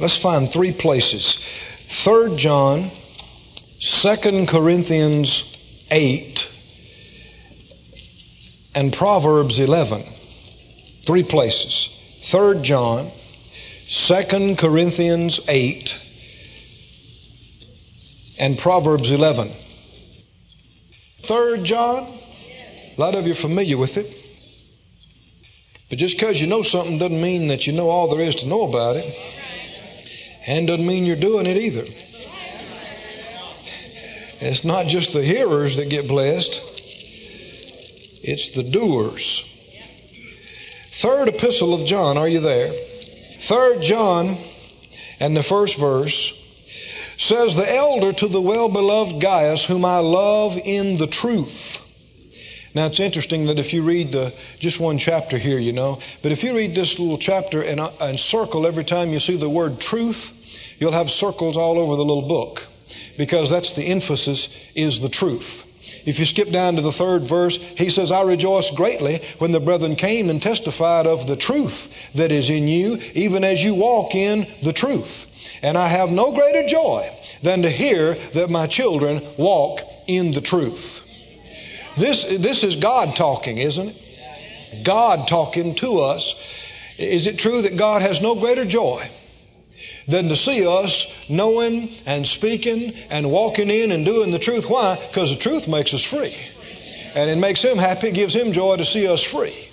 Let's find three places 3 John, 2 Corinthians 8, and Proverbs 11. Three places 3 John, 2 Corinthians 8, and Proverbs 11. 3 John, a lot of you are familiar with it. But just because you know something doesn't mean that you know all there is to know about it. And doesn't mean you're doing it either. It's not just the hearers that get blessed, it's the doers. Third epistle of John, are you there? Third John and the first verse says, The elder to the well beloved Gaius, whom I love in the truth. Now it's interesting that if you read the, just one chapter here, you know, but if you read this little chapter and, uh, and circle every time you see the word truth, you'll have circles all over the little book because that's the emphasis is the truth. If you skip down to the third verse, he says, I rejoice greatly when the brethren came and testified of the truth that is in you, even as you walk in the truth. And I have no greater joy than to hear that my children walk in the truth. This, this is God talking, isn't it? God talking to us. Is it true that God has no greater joy than to see us knowing and speaking and walking in and doing the truth? Why? Because the truth makes us free. And it makes Him happy, it gives Him joy to see us free.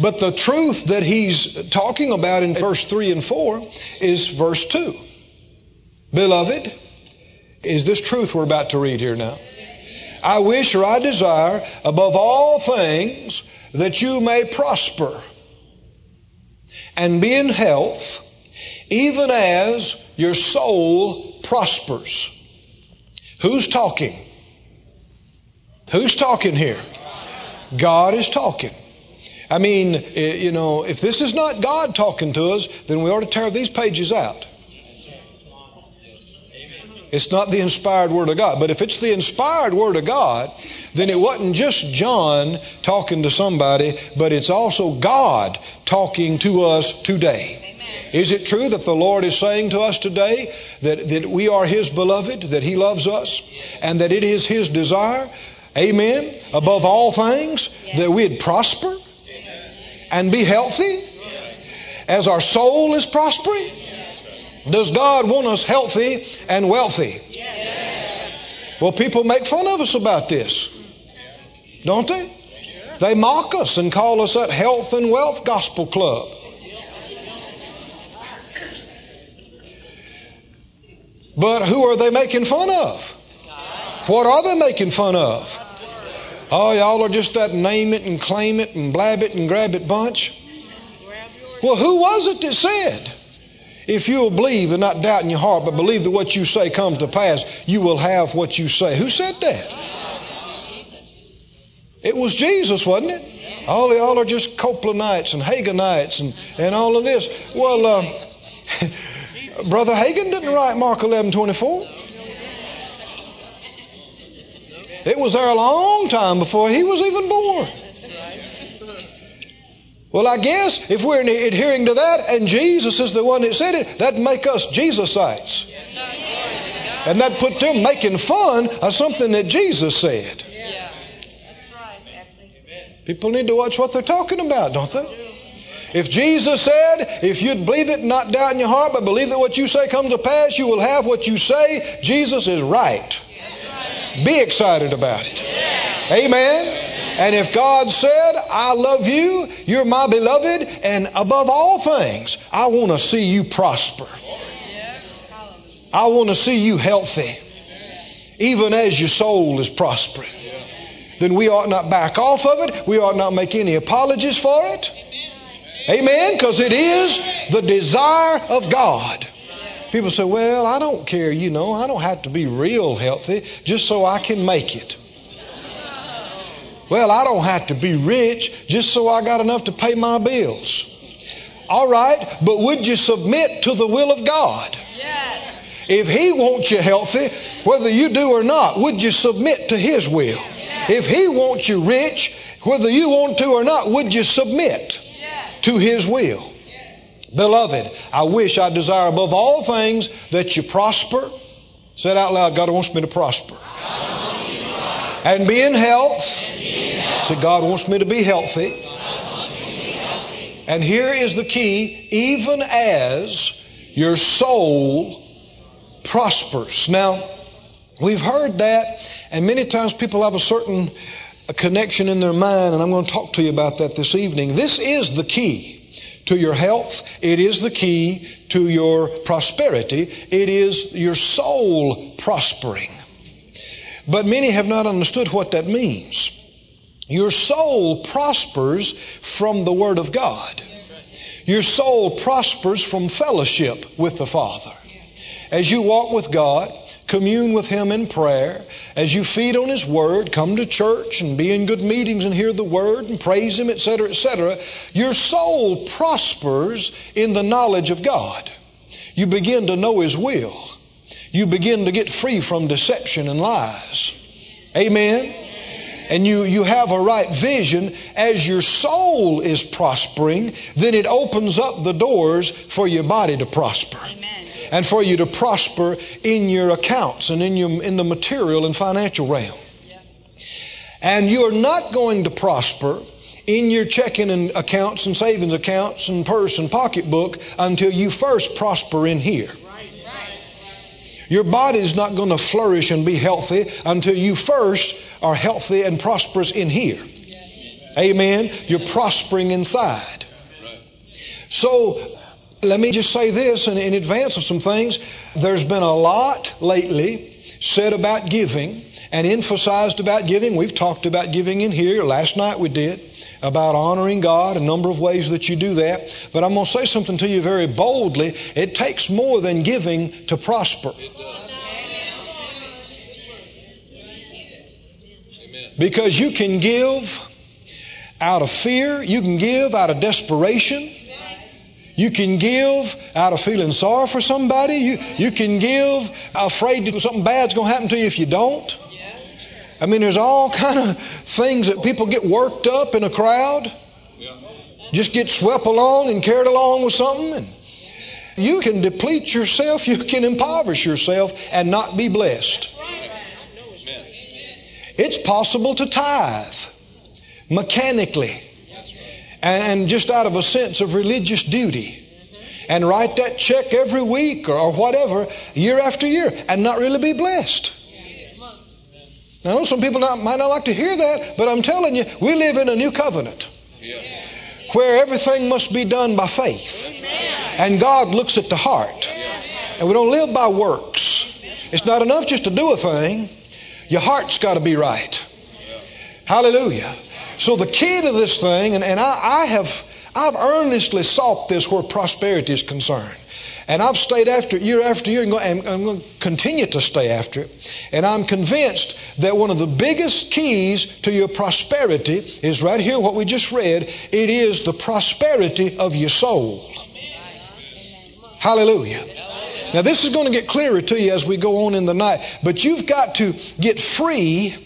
But the truth that He's talking about in verse 3 and 4 is verse 2. Beloved, is this truth we're about to read here now? I wish or I desire above all things that you may prosper and be in health, even as your soul prospers. Who's talking? Who's talking here? God is talking. I mean, eh, you know, if this is not God talking to us, then we ought to tear these pages out. It's not the inspired Word of God. But if it's the inspired Word of God, then it wasn't just John talking to somebody, but it's also God talking to us today. Amen. Is it true that the Lord is saying to us today that, that we are His beloved, that He loves us, and that it is His desire, amen, above all things, that we'd prosper and be healthy as our soul is prospering? Does God want us healthy and wealthy? Yes. Well, people make fun of us about this, don't they? They mock us and call us that health and wealth gospel club. But who are they making fun of? What are they making fun of? Oh, y'all are just that name it and claim it and blab it and grab it bunch. Well, who was it that said? If you'll believe and not doubt in your heart, but believe that what you say comes to pass, you will have what you say. Who said that? It was Jesus, wasn't it? All y'all are just Copelandites and Haginites and, and all of this. Well, uh, Brother Hagin didn't write Mark 11 24. It was there a long time before he was even born. Well, I guess if we're adhering to that and Jesus is the one that said it, that'd make us Jesusites. And that put them making fun of something that Jesus said. People need to watch what they're talking about, don't they? If Jesus said, if you'd believe it not doubt in your heart, but believe that what you say comes to pass, you will have what you say, Jesus is right. Be excited about it. Amen. And if God said, I love you, you're my beloved, and above all things, I want to see you prosper. I want to see you healthy, even as your soul is prospering. Then we ought not back off of it. We ought not make any apologies for it. Amen? Because it is the desire of God. People say, well, I don't care, you know, I don't have to be real healthy just so I can make it. Well, I don't have to be rich just so I got enough to pay my bills. All right, but would you submit to the will of God? Yes. If He wants you healthy, whether you do or not, would you submit to His will? Yes. If He wants you rich, whether you want to or not, would you submit yes. to His will? Beloved, I wish I desire above all things that you prosper. Say it out loud God wants me to prosper. And be in health. So God wants me to be healthy. And here is the key even as your soul prospers. Now, we've heard that, and many times people have a certain connection in their mind, and I'm going to talk to you about that this evening. This is the key to your health. It is the key to your prosperity. It is your soul prospering. But many have not understood what that means. Your soul prospers from the Word of God. Your soul prospers from fellowship with the Father. As you walk with God, commune with Him in prayer, as you feed on His Word, come to church and be in good meetings and hear the Word and praise Him, etc., etc., your soul prospers in the knowledge of God. You begin to know His will. You begin to get free from deception and lies. Amen and you, you have a right vision, as your soul is prospering, then it opens up the doors for your body to prosper. Amen. And for you to prosper in your accounts and in, your, in the material and financial realm. Yeah. And you are not going to prosper in your checking and accounts and savings accounts and purse and pocketbook until you first prosper in here. Your body is not going to flourish and be healthy until you first are healthy and prosperous in here. Amen. You're prospering inside. So, let me just say this in, in advance of some things. There's been a lot lately said about giving and emphasized about giving. We've talked about giving in here. Last night we did about honoring God, a number of ways that you do that. But I'm going to say something to you very boldly. It takes more than giving to prosper. Because you can give out of fear, you can give out of desperation. You can give out of feeling sorry for somebody. You, you can give afraid that something bad's going to happen to you if you don't. I mean, there's all kind of things that people get worked up in a crowd. Just get swept along and carried along with something. And you can deplete yourself. You can impoverish yourself and not be blessed. It's possible to tithe mechanically and just out of a sense of religious duty and write that check every week or whatever year after year and not really be blessed. I know some people not, might not like to hear that, but I'm telling you, we live in a new covenant where everything must be done by faith. And God looks at the heart. And we don't live by works. It's not enough just to do a thing. Your heart's got to be right. Hallelujah. So the key to this thing, and, and I, I have I've earnestly sought this where prosperity is concerned. And I've stayed after it year after year, and I'm going to continue to stay after it. And I'm convinced that one of the biggest keys to your prosperity is right here, what we just read. It is the prosperity of your soul. Hallelujah. Now, this is going to get clearer to you as we go on in the night, but you've got to get free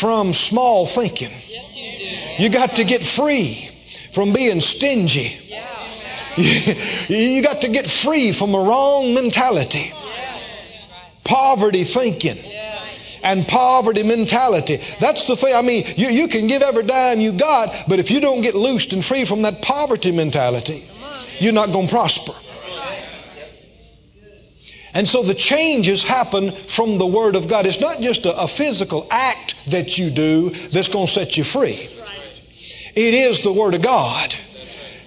from small thinking. Yes, you do. You got to get free from being stingy. You got to get free from a wrong mentality. Poverty thinking and poverty mentality. That's the thing. I mean, you, you can give every dime you got, but if you don't get loosed and free from that poverty mentality, you're not going to prosper. And so the changes happen from the Word of God. It's not just a, a physical act that you do that's going to set you free. It is the Word of God.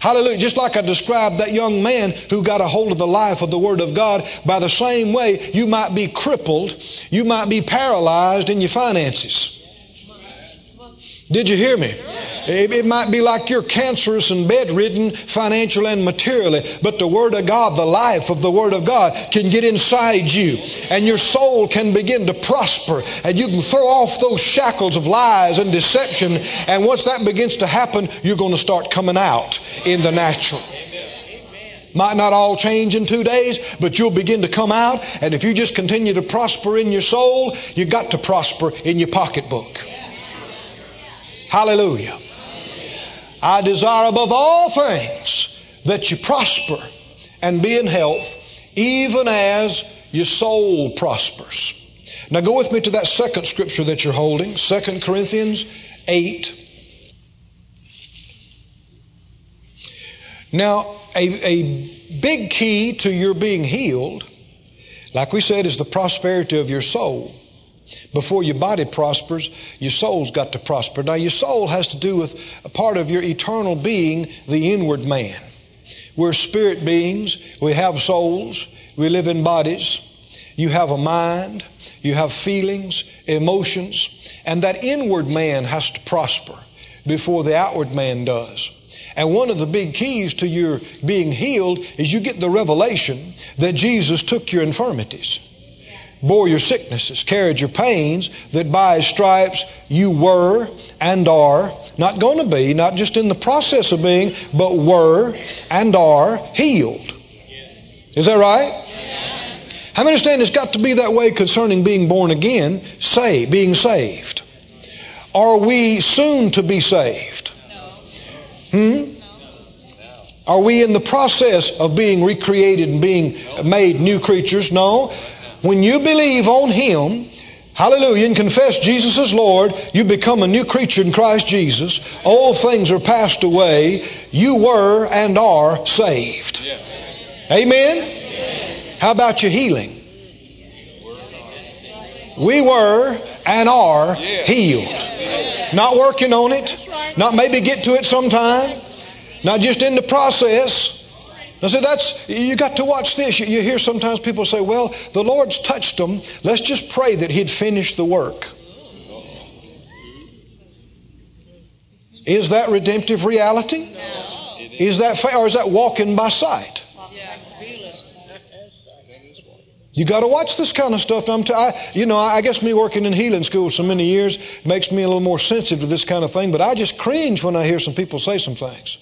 Hallelujah. Just like I described that young man who got a hold of the life of the Word of God, by the same way, you might be crippled, you might be paralyzed in your finances. Did you hear me? It might be like you're cancerous and bedridden, financial and materially, but the Word of God, the life of the Word of God, can get inside you, and your soul can begin to prosper, and you can throw off those shackles of lies and deception, and once that begins to happen, you're going to start coming out in the natural. Might not all change in two days, but you'll begin to come out, and if you just continue to prosper in your soul, you got to prosper in your pocketbook. Hallelujah. I desire above all things that you prosper and be in health, even as your soul prospers. Now go with me to that second scripture that you're holding, 2 Corinthians 8. Now, a, a big key to your being healed, like we said, is the prosperity of your soul. Before your body prospers, your soul's got to prosper. Now, your soul has to do with a part of your eternal being, the inward man. We're spirit beings. We have souls. We live in bodies. You have a mind. You have feelings, emotions. And that inward man has to prosper before the outward man does. And one of the big keys to your being healed is you get the revelation that Jesus took your infirmities, bore your sicknesses, carried your pains, that by his stripes you were and are, not going to be, not just in the process of being, but were and are healed. Is that right? How many understand it's got to be that way concerning being born again, say, being saved? Are we soon to be saved? Hmm? Are we in the process of being recreated and being made new creatures? No. When you believe on Him, hallelujah, and confess Jesus as Lord, you become a new creature in Christ Jesus. All things are passed away. You were and are saved. Amen? How about your healing? We were and are healed. Not working on it. Not maybe get to it sometime. Not just in the process. Now, see, that's, you got to watch this. You, you hear sometimes people say, well, the Lord's touched them. Let's just pray that He'd finish the work. Is that redemptive reality? Is that, fair, or is that walking by sight? You got to watch this kind of stuff. I'm t- I, you know, I guess me working in healing school so many years makes me a little more sensitive to this kind of thing. But I just cringe when I hear some people say some things.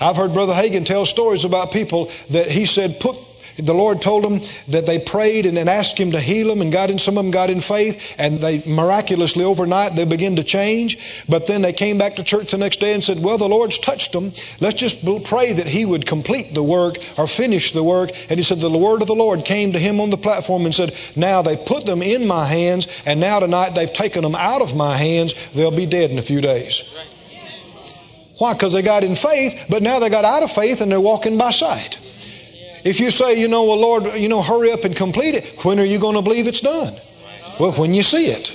I've heard Brother Hagin tell stories about people that he said put the Lord told them that they prayed and then asked Him to heal them, and got in. Some of them got in faith, and they miraculously overnight they began to change. But then they came back to church the next day and said, "Well, the Lord's touched them. Let's just pray that He would complete the work or finish the work." And he said, "The word of the Lord came to him on the platform and said, Now they put them in my hands, and now tonight they've taken them out of my hands. They'll be dead in a few days." Why? Because they got in faith, but now they got out of faith and they're walking by sight. If you say, you know, well, Lord, you know, hurry up and complete it, when are you going to believe it's done? Well, when you see it.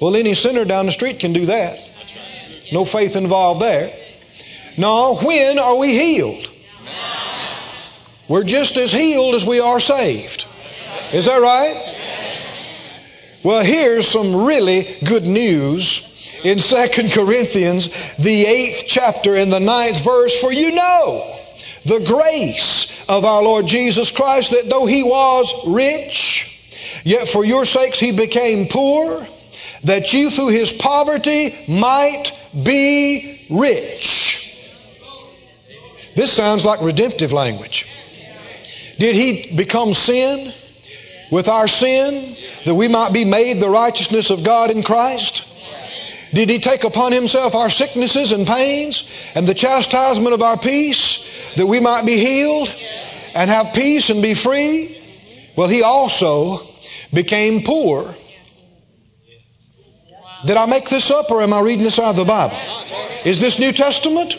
Well, any sinner down the street can do that. No faith involved there. No, when are we healed? We're just as healed as we are saved. Is that right? Well, here's some really good news in 2 Corinthians, the eighth chapter and the ninth verse, for you know the grace of our Lord Jesus Christ, that though he was rich, yet for your sakes he became poor, that you through his poverty might be rich. This sounds like redemptive language. Did he become sin with our sin that we might be made the righteousness of God in Christ? Did he take upon himself our sicknesses and pains and the chastisement of our peace? that we might be healed and have peace and be free? Well, he also became poor. Did I make this up or am I reading this out of the Bible? Is this New Testament?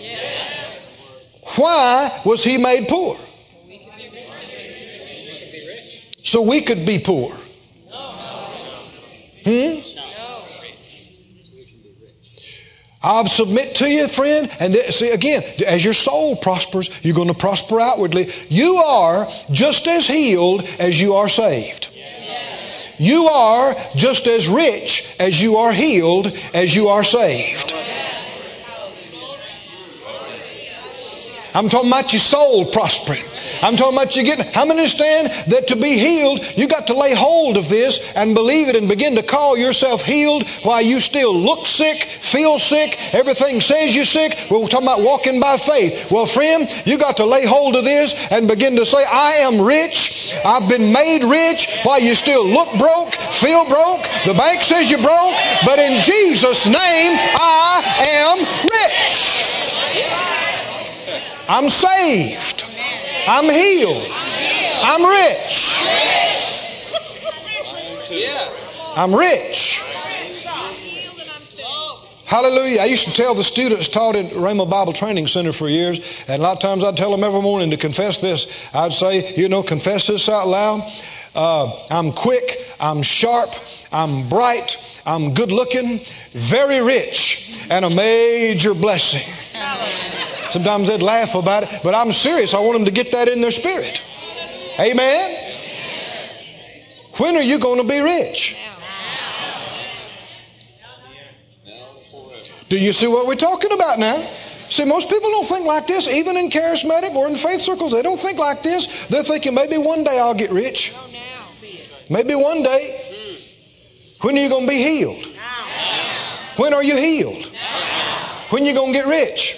Why was he made poor? So we could be poor. Hmm? I'll submit to you, friend. And see, again, as your soul prospers, you're going to prosper outwardly. You are just as healed as you are saved. You are just as rich as you are healed as you are saved. I'm talking about your soul prospering. I'm talking about you getting, how many understand that to be healed, you got to lay hold of this and believe it and begin to call yourself healed while you still look sick, feel sick, everything says you're sick. We're talking about walking by faith. Well, friend, you got to lay hold of this and begin to say, I am rich. I've been made rich while you still look broke, feel broke. The bank says you're broke, but in Jesus' name, I am rich. I'm saved. I'm healed. I'm rich. I'm rich. Hallelujah. I used to tell the students taught at Rhema Bible Training Center for years, and a lot of times I'd tell them every morning to confess this. I'd say, you know, confess this out loud. Uh, I'm quick, I'm sharp, I'm bright, I'm good looking, very rich, and a major blessing. Sometimes they'd laugh about it, but I'm serious. I want them to get that in their spirit. Amen. When are you going to be rich? Do you see what we're talking about now? See, most people don't think like this, even in charismatic or in faith circles. They don't think like this. They're thinking maybe one day I'll get rich. Maybe one day. When are you going to be healed? When are you healed? When are you going to get rich?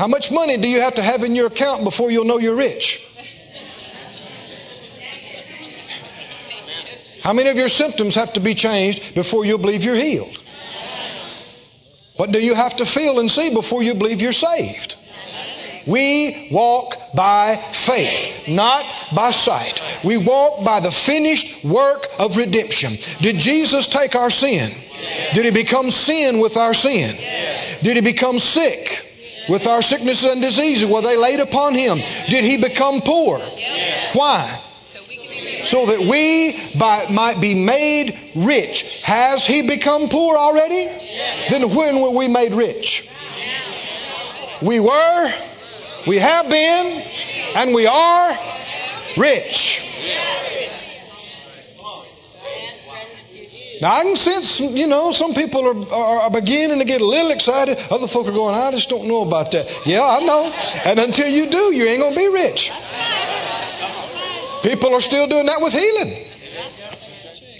How much money do you have to have in your account before you'll know you're rich? How many of your symptoms have to be changed before you'll believe you're healed? What do you have to feel and see before you believe you're saved? We walk by faith, not by sight. We walk by the finished work of redemption. Did Jesus take our sin? Did he become sin with our sin? Did he become sick with our sicknesses and diseases? Were they laid upon him? Did he become poor? Why? so that we by, might be made rich. Has he become poor already? Then when were we made rich? We were, we have been, and we are rich. Now I can sense, you know, some people are, are beginning to get a little excited. Other folk are going, I just don't know about that. Yeah, I know. And until you do, you ain't going to be rich. People are still doing that with healing.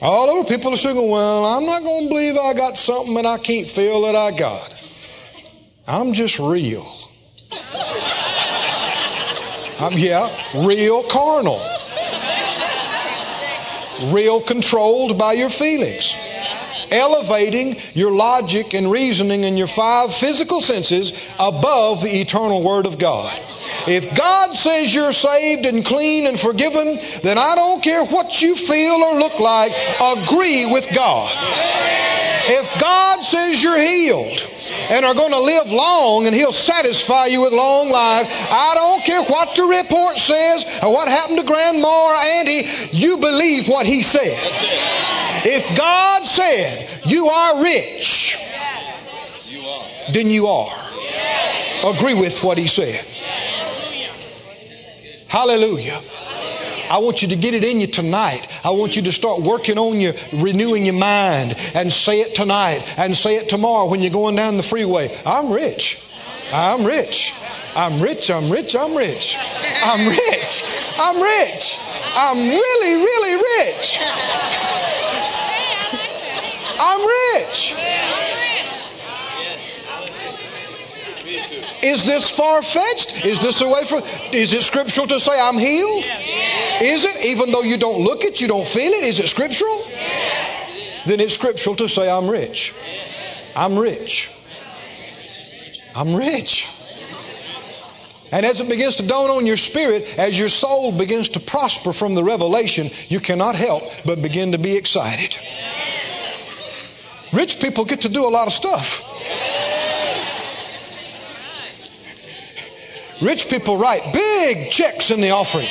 All over, people are still going, well, I'm not going to believe I got something that I can't feel that I got. I'm just real. I'm, yeah, real carnal. Real controlled by your feelings. Elevating your logic and reasoning and your five physical senses above the eternal Word of God. If God says you're saved and clean and forgiven, then I don't care what you feel or look like, agree with God. If God says you're healed, and are going to live long and he'll satisfy you with long life. I don't care what the report says or what happened to grandma or auntie, you believe what he said. If God said you are rich, then you are. Agree with what he said. Hallelujah. I want you to get it in you tonight. I want you to start working on your renewing your mind and say it tonight and say it tomorrow when you're going down the freeway. I'm rich. I'm rich. I'm rich. I'm rich. I'm rich. I'm rich. I'm rich. I'm really, really rich. I'm rich. Is this far fetched? Is this away from? Is it scriptural to say I'm healed? Is it? Even though you don't look it, you don't feel it. Is it scriptural? Then it's scriptural to say I'm rich. I'm rich. I'm rich. And as it begins to dawn on your spirit, as your soul begins to prosper from the revelation, you cannot help but begin to be excited. Rich people get to do a lot of stuff. Rich people write big checks in the offering.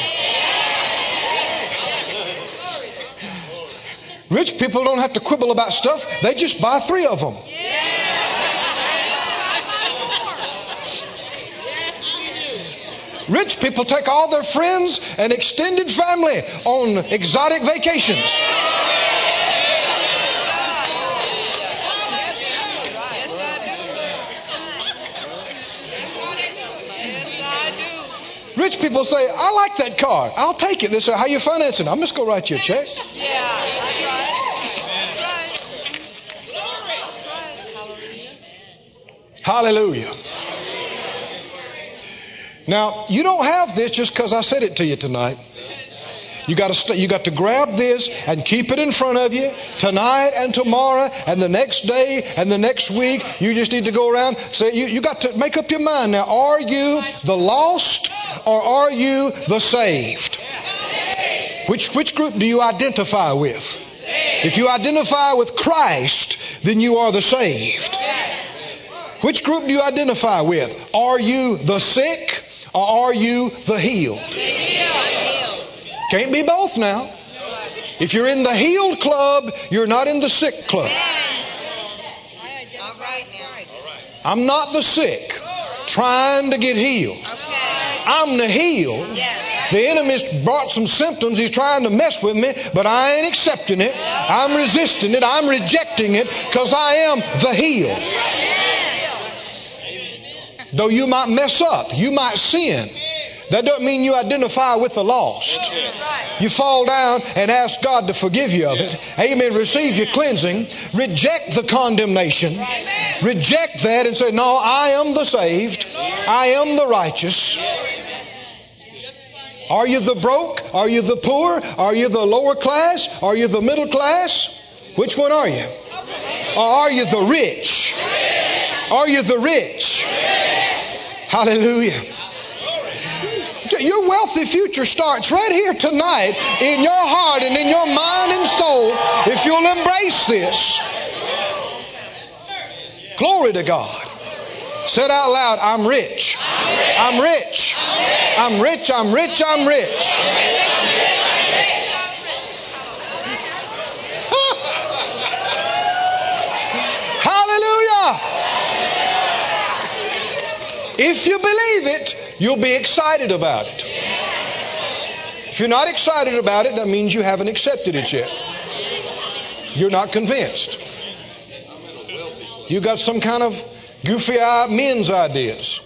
Rich people don't have to quibble about stuff, they just buy three of them. Rich people take all their friends and extended family on exotic vacations. Rich people say, I like that car. I'll take it. They say, How you financing? I'm just going to write you a check. Yeah, that's right. That's right. Hallelujah. Now, you don't have this just because I said it to you tonight. You got to st- you got to grab this and keep it in front of you tonight and tomorrow and the next day and the next week. You just need to go around say you, you got to make up your mind now. Are you the lost or are you the saved? Which which group do you identify with? If you identify with Christ, then you are the saved. Which group do you identify with? Are you the sick or are you the healed? Can't be both now. If you're in the healed club, you're not in the sick club. I'm not the sick trying to get healed. I'm the healed. The enemy's brought some symptoms. He's trying to mess with me, but I ain't accepting it. I'm resisting it. I'm rejecting it because I am the healed. Though you might mess up, you might sin. That doesn't mean you identify with the lost. You fall down and ask God to forgive you of it. Amen. Receive your cleansing. Reject the condemnation. Reject that and say, No, I am the saved. I am the righteous. Are you the broke? Are you the poor? Are you the lower class? Are you the middle class? Which one are you? Or are you the rich? Are you the rich? Hallelujah. Your wealthy future starts right here tonight in your heart and in your mind and soul if you'll embrace this. Glory to God. Said out loud, I'm rich. I'm rich. I'm rich. I'm rich. I'm rich. Hallelujah. If you believe it, you'll be excited about it. If you're not excited about it, that means you haven't accepted it yet. You're not convinced. You got some kind of goofy men's ideas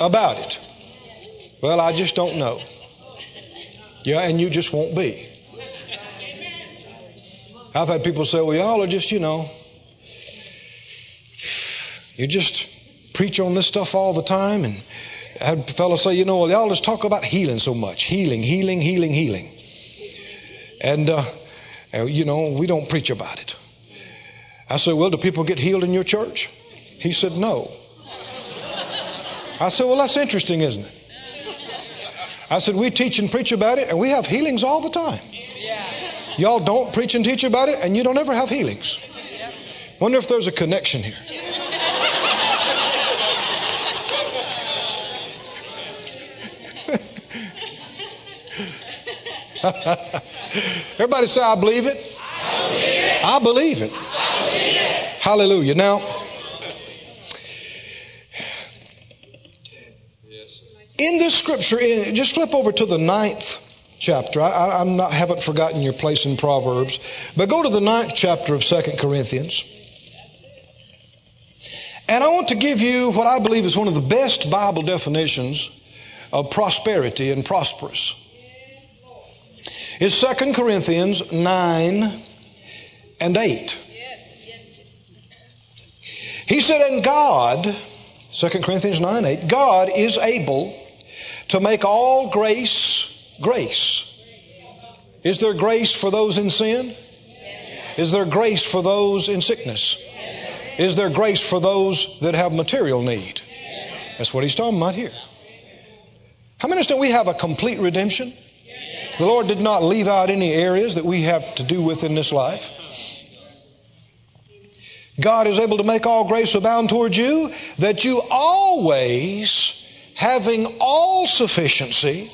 about it. Well, I just don't know. Yeah, and you just won't be. I've had people say, well, y'all are just, you know, you just preach on this stuff all the time. And Had fellows say, you know, well, y'all just talk about healing so much. Healing, healing, healing, healing. And, uh, you know, we don't preach about it. I said, well, do people get healed in your church? He said, no. I said, well, that's interesting, isn't it? I said, we teach and preach about it, and we have healings all the time. Y'all don't preach and teach about it, and you don't ever have healings. Wonder if there's a connection here. Everybody say, I believe it. I believe it. I believe it. Hallelujah. Now, in this scripture, in, just flip over to the ninth chapter. I, am not haven't forgotten your place in Proverbs, but go to the ninth chapter of Second Corinthians. And I want to give you what I believe is one of the best Bible definitions of prosperity and prosperous. It's 2 Corinthians 9 and 8. He said, And God, 2 Corinthians 9 8, God is able to make all grace grace. Is there grace for those in sin? Is there grace for those in sickness? Is there grace for those that have material need? That's what he's talking about here. How many understand we have a complete redemption? The Lord did not leave out any areas that we have to do with in this life. God is able to make all grace abound towards you, that you always, having all sufficiency,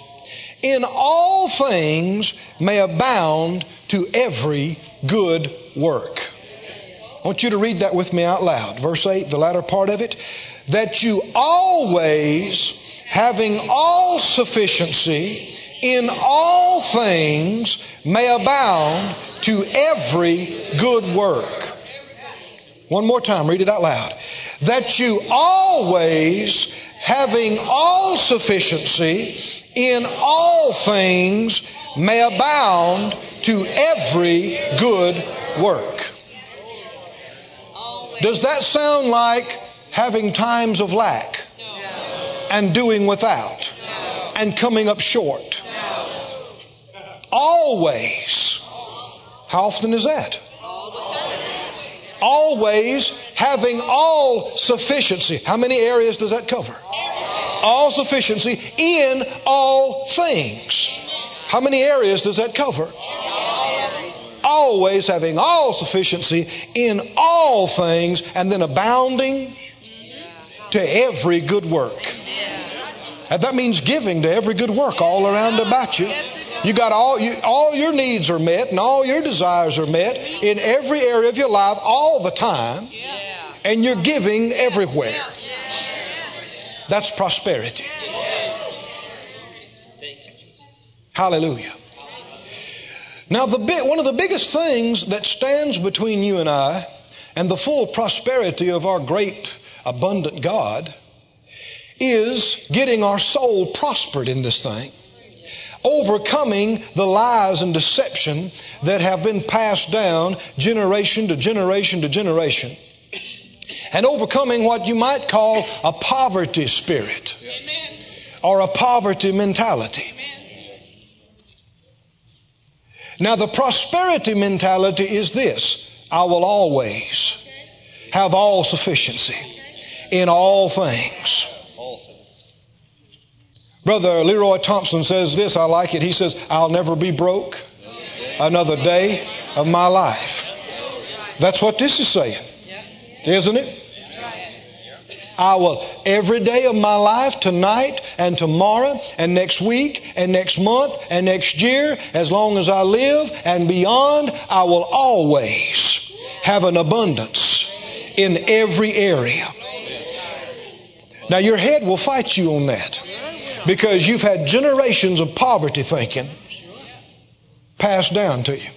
in all things may abound to every good work. I want you to read that with me out loud. Verse 8, the latter part of it. That you always, having all sufficiency, in all things may abound to every good work. One more time, read it out loud. That you always, having all sufficiency in all things, may abound to every good work. Does that sound like having times of lack and doing without and coming up short? Always. How often is that? Always having all sufficiency. How many areas does that cover? All sufficiency in all things. How many areas does that cover? Always having all sufficiency in all things and then abounding to every good work. And that means giving to every good work all around about you. You got all you, all your needs are met and all your desires are met in every area of your life all the time, and you're giving everywhere. That's prosperity. Hallelujah. Now, the big, one of the biggest things that stands between you and I and the full prosperity of our great, abundant God is getting our soul prospered in this thing overcoming the lies and deception that have been passed down generation to generation to generation. And overcoming what you might call a poverty spirit or a poverty mentality. Now, the prosperity mentality is this I will always have all sufficiency in all things. Brother Leroy Thompson says this, I like it. He says, I'll never be broke another day of my life. That's what this is saying, isn't it? I will, every day of my life, tonight and tomorrow and next week and next month and next year, as long as I live and beyond, I will always have an abundance in every area. Now, your head will fight you on that because you've had generations of poverty thinking passed down to you.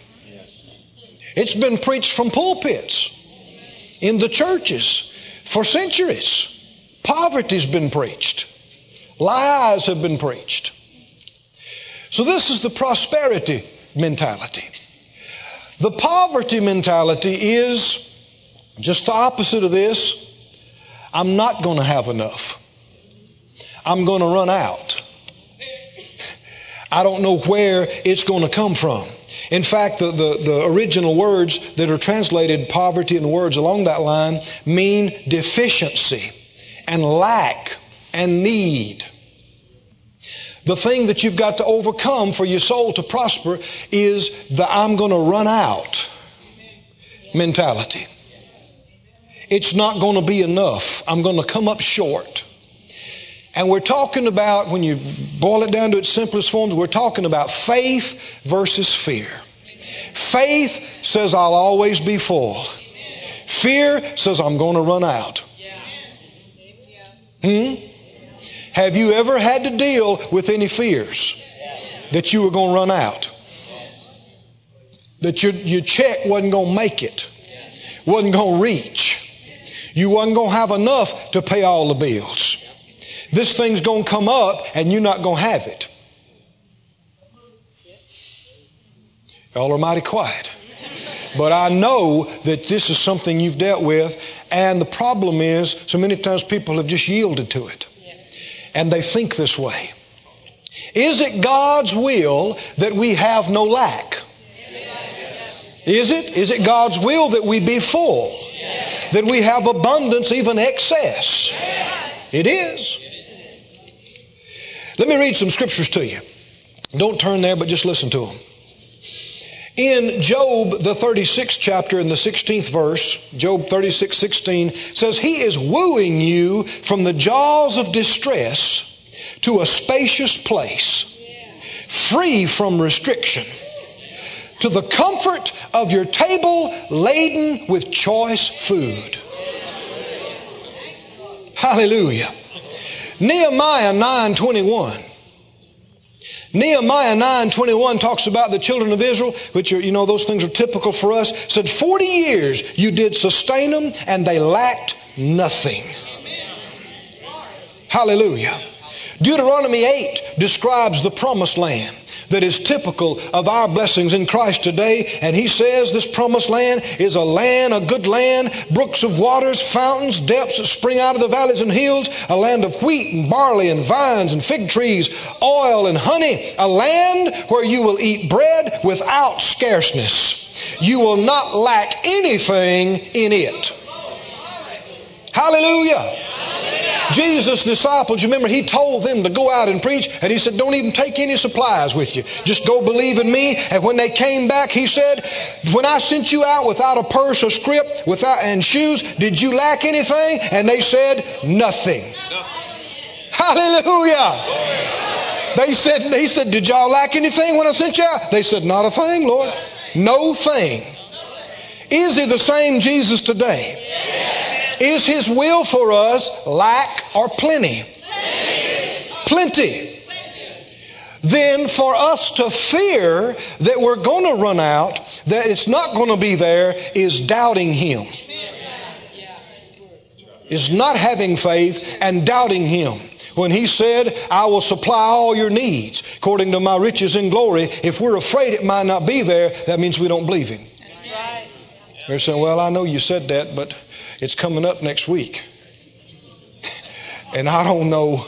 It's been preached from pulpits in the churches for centuries. Poverty's been preached. Lies have been preached. So this is the prosperity mentality. The poverty mentality is just the opposite of this. I'm not going to have enough. I'm going to run out. I don't know where it's going to come from. In fact, the, the, the, original words that are translated poverty and words along that line mean deficiency and lack and need. The thing that you've got to overcome for your soul to prosper is the I'm going to run out mentality. It's not going to be enough. I'm going to come up short. And we're talking about, when you boil it down to its simplest forms, we're talking about faith versus fear. Faith says, I'll always be full. Fear says, I'm going to run out. Hmm? Have you ever had to deal with any fears that you were going to run out? That your, your check wasn't going to make it, wasn't going to reach. You wasn't going to have enough to pay all the bills. This thing's going to come up and you're not going to have it. Y'all are mighty quiet. But I know that this is something you've dealt with, and the problem is so many times people have just yielded to it. And they think this way. Is it God's will that we have no lack? Is it? Is it God's will that we be full? That we have abundance, even excess? It is. Let me read some scriptures to you. Don't turn there, but just listen to them. In Job, the 36th chapter, in the 16th verse, Job 36, 16, says, He is wooing you from the jaws of distress to a spacious place, free from restriction, to the comfort of your table laden with choice food. Hallelujah. Nehemiah 9:21. Nehemiah 9:21 talks about the children of Israel, which are, you know, those things are typical for us. Said 40 years you did sustain them and they lacked nothing. Hallelujah. Deuteronomy 8 describes the promised land. That is typical of our blessings in Christ today. And he says this promised land is a land, a good land, brooks of waters, fountains, depths that spring out of the valleys and hills, a land of wheat and barley and vines and fig trees, oil and honey, a land where you will eat bread without scarceness. You will not lack anything in it. Hallelujah. Jesus' disciples, you remember, he told them to go out and preach, and he said, Don't even take any supplies with you. Just go believe in me. And when they came back, he said, When I sent you out without a purse or scrip without, and shoes, did you lack anything? And they said, Nothing. Hallelujah. They said, He said, Did y'all lack anything when I sent you out? They said, Not a thing, Lord. No thing. Is he the same Jesus today? Is His will for us lack or plenty? Plenty. Then for us to fear that we're going to run out, that it's not going to be there, is doubting Him. Is not having faith and doubting Him. When He said, I will supply all your needs according to my riches in glory, if we're afraid it might not be there, that means we don't believe Him. They're saying, Well, I know you said that, but it's coming up next week. And I don't know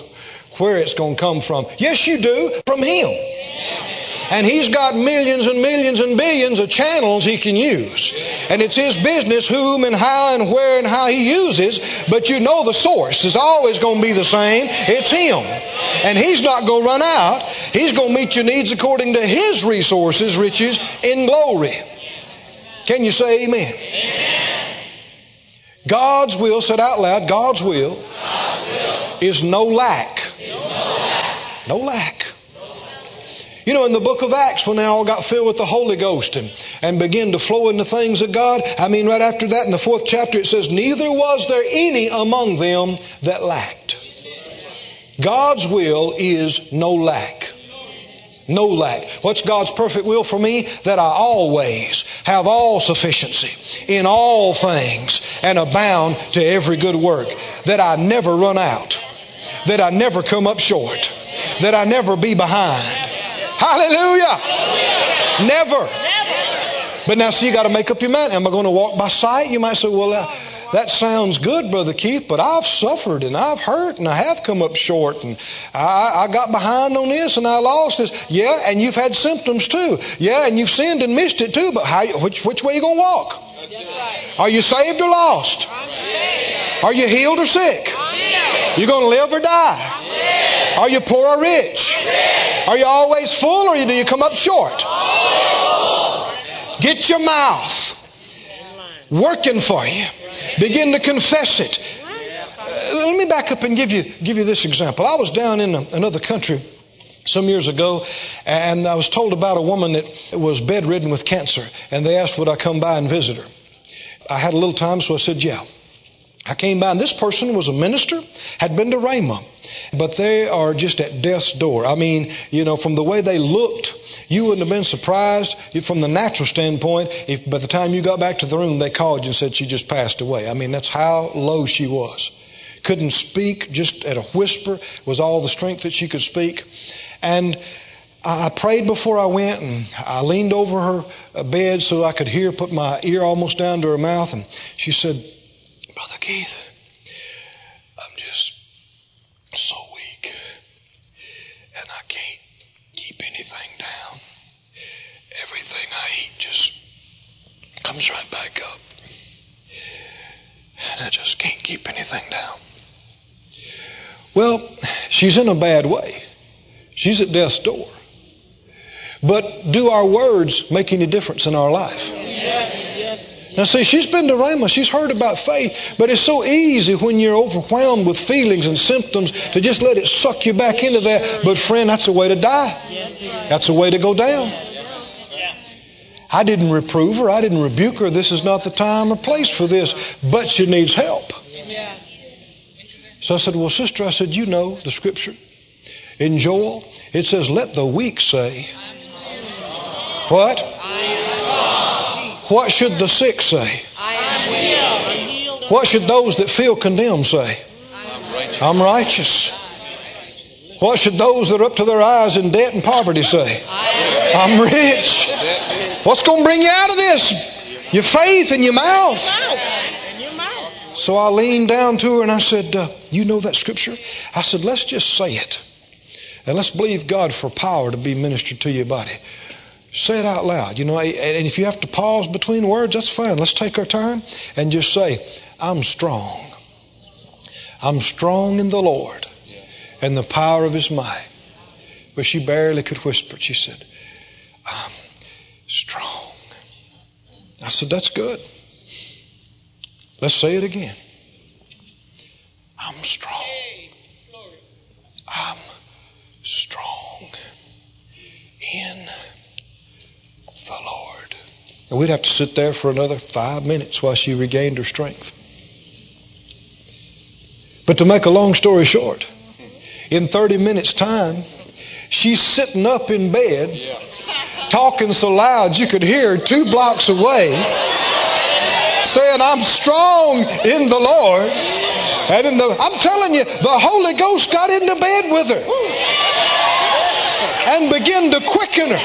where it's going to come from. Yes, you do, from Him. And He's got millions and millions and billions of channels He can use. And it's His business whom and how and where and how He uses, but you know the source is always going to be the same. It's Him. And He's not going to run out. He's going to meet your needs according to His resources, riches, in glory. Can you say amen? amen. God's will, said out loud, God's will, God's will is no lack. Is no lack. No lack. You know, in the book of Acts, when they all got filled with the Holy Ghost and, and began to flow into things of God, I mean, right after that in the fourth chapter, it says, Neither was there any among them that lacked. God's will is no lack. No lack. What's God's perfect will for me? That I always have all sufficiency in all things and abound to every good work. That I never run out. That I never come up short. That I never be behind. Hallelujah. Never. But now, see, you got to make up your mind. Am I going to walk by sight? You might say, well, uh, that sounds good, Brother Keith, but I've suffered and I've hurt and I have come up short and I, I got behind on this and I lost this. Yeah, and you've had symptoms too. Yeah, and you've sinned and missed it too, but how, which, which way are you going to walk? Are you saved or lost? Are you healed or sick? You're going to live or die? Are you poor or rich? Are you always full or do you come up short? Get your mouth working for you. Begin to confess it. Uh, let me back up and give you give you this example. I was down in a, another country some years ago, and I was told about a woman that was bedridden with cancer, and they asked would I come by and visit her. I had a little time, so I said yeah. I came by, and this person was a minister, had been to Rhema, but they are just at death's door. I mean, you know, from the way they looked, you wouldn't have been surprised from the natural standpoint if by the time you got back to the room they called you and said she just passed away. I mean, that's how low she was. Couldn't speak, just at a whisper was all the strength that she could speak. And I prayed before I went and I leaned over her uh, bed so I could hear, put my ear almost down to her mouth. And she said, Brother Keith, I'm just so weak and I can't keep anything down. Everything I eat just comes right back up. And I just can't keep anything down. Well, she's in a bad way. She's at death's door. But do our words make any difference in our life? Yes. Now, see, she's been to Rhema. She's heard about faith. But it's so easy when you're overwhelmed with feelings and symptoms to just let it suck you back into that. But, friend, that's a way to die. That's a way to go down. I didn't reprove her. I didn't rebuke her. This is not the time or place for this. But she needs help. So I said, Well, sister, I said, You know the scripture. In Joel, it says, Let the weak say, What? What should the sick say? What should those that feel condemned say? I'm righteous. What should those that are up to their eyes in debt and poverty say? I'm rich. What's going to bring you out of this? Your faith and your mouth. So I leaned down to her and I said, uh, You know that scripture? I said, Let's just say it. And let's believe God for power to be ministered to your body. Say it out loud. You know, and if you have to pause between words, that's fine. Let's take our time and just say, I'm strong. I'm strong in the Lord and the power of his might. But she barely could whisper. She said, I'm strong. I said, That's good. Let's say it again. I'm strong. I'm strong in the Lord. And we'd have to sit there for another five minutes while she regained her strength. But to make a long story short, in 30 minutes' time, she's sitting up in bed, talking so loud you could hear her two blocks away, saying, I'm strong in the Lord. And in the, I'm telling you, the Holy Ghost got into bed with her and began to quicken her.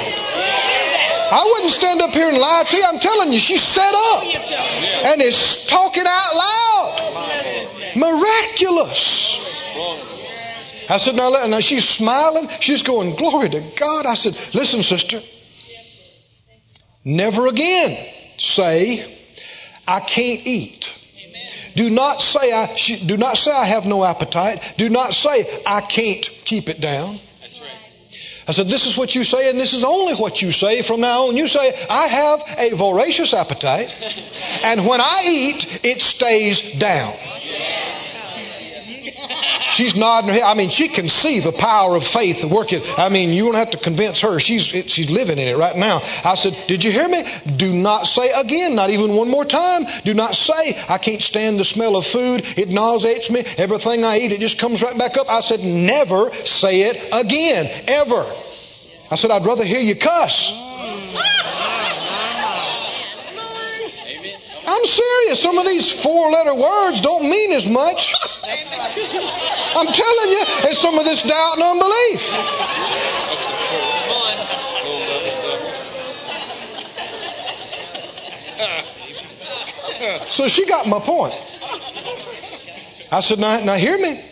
I wouldn't stand up here and lie to you. I'm telling you, she set up and is talking out loud. Miraculous. I said, now, now she's smiling. She's going, glory to God. I said, listen, sister. Never again say, I can't eat. Do not say I do not say I have no appetite. Do not say I can't keep it down. I said, This is what you say, and this is only what you say from now on. You say, I have a voracious appetite, and when I eat, it stays down. She's nodding her head. I mean, she can see the power of faith working. I mean, you don't have to convince her. She's, it, she's living in it right now. I said, Did you hear me? Do not say again, not even one more time. Do not say, I can't stand the smell of food. It nauseates me. Everything I eat, it just comes right back up. I said, Never say it again, ever. I said, I'd rather hear you cuss. I'm serious. Some of these four letter words don't mean as much. I'm telling you, it's some of this doubt and unbelief. So she got my point. I said, now, now hear me.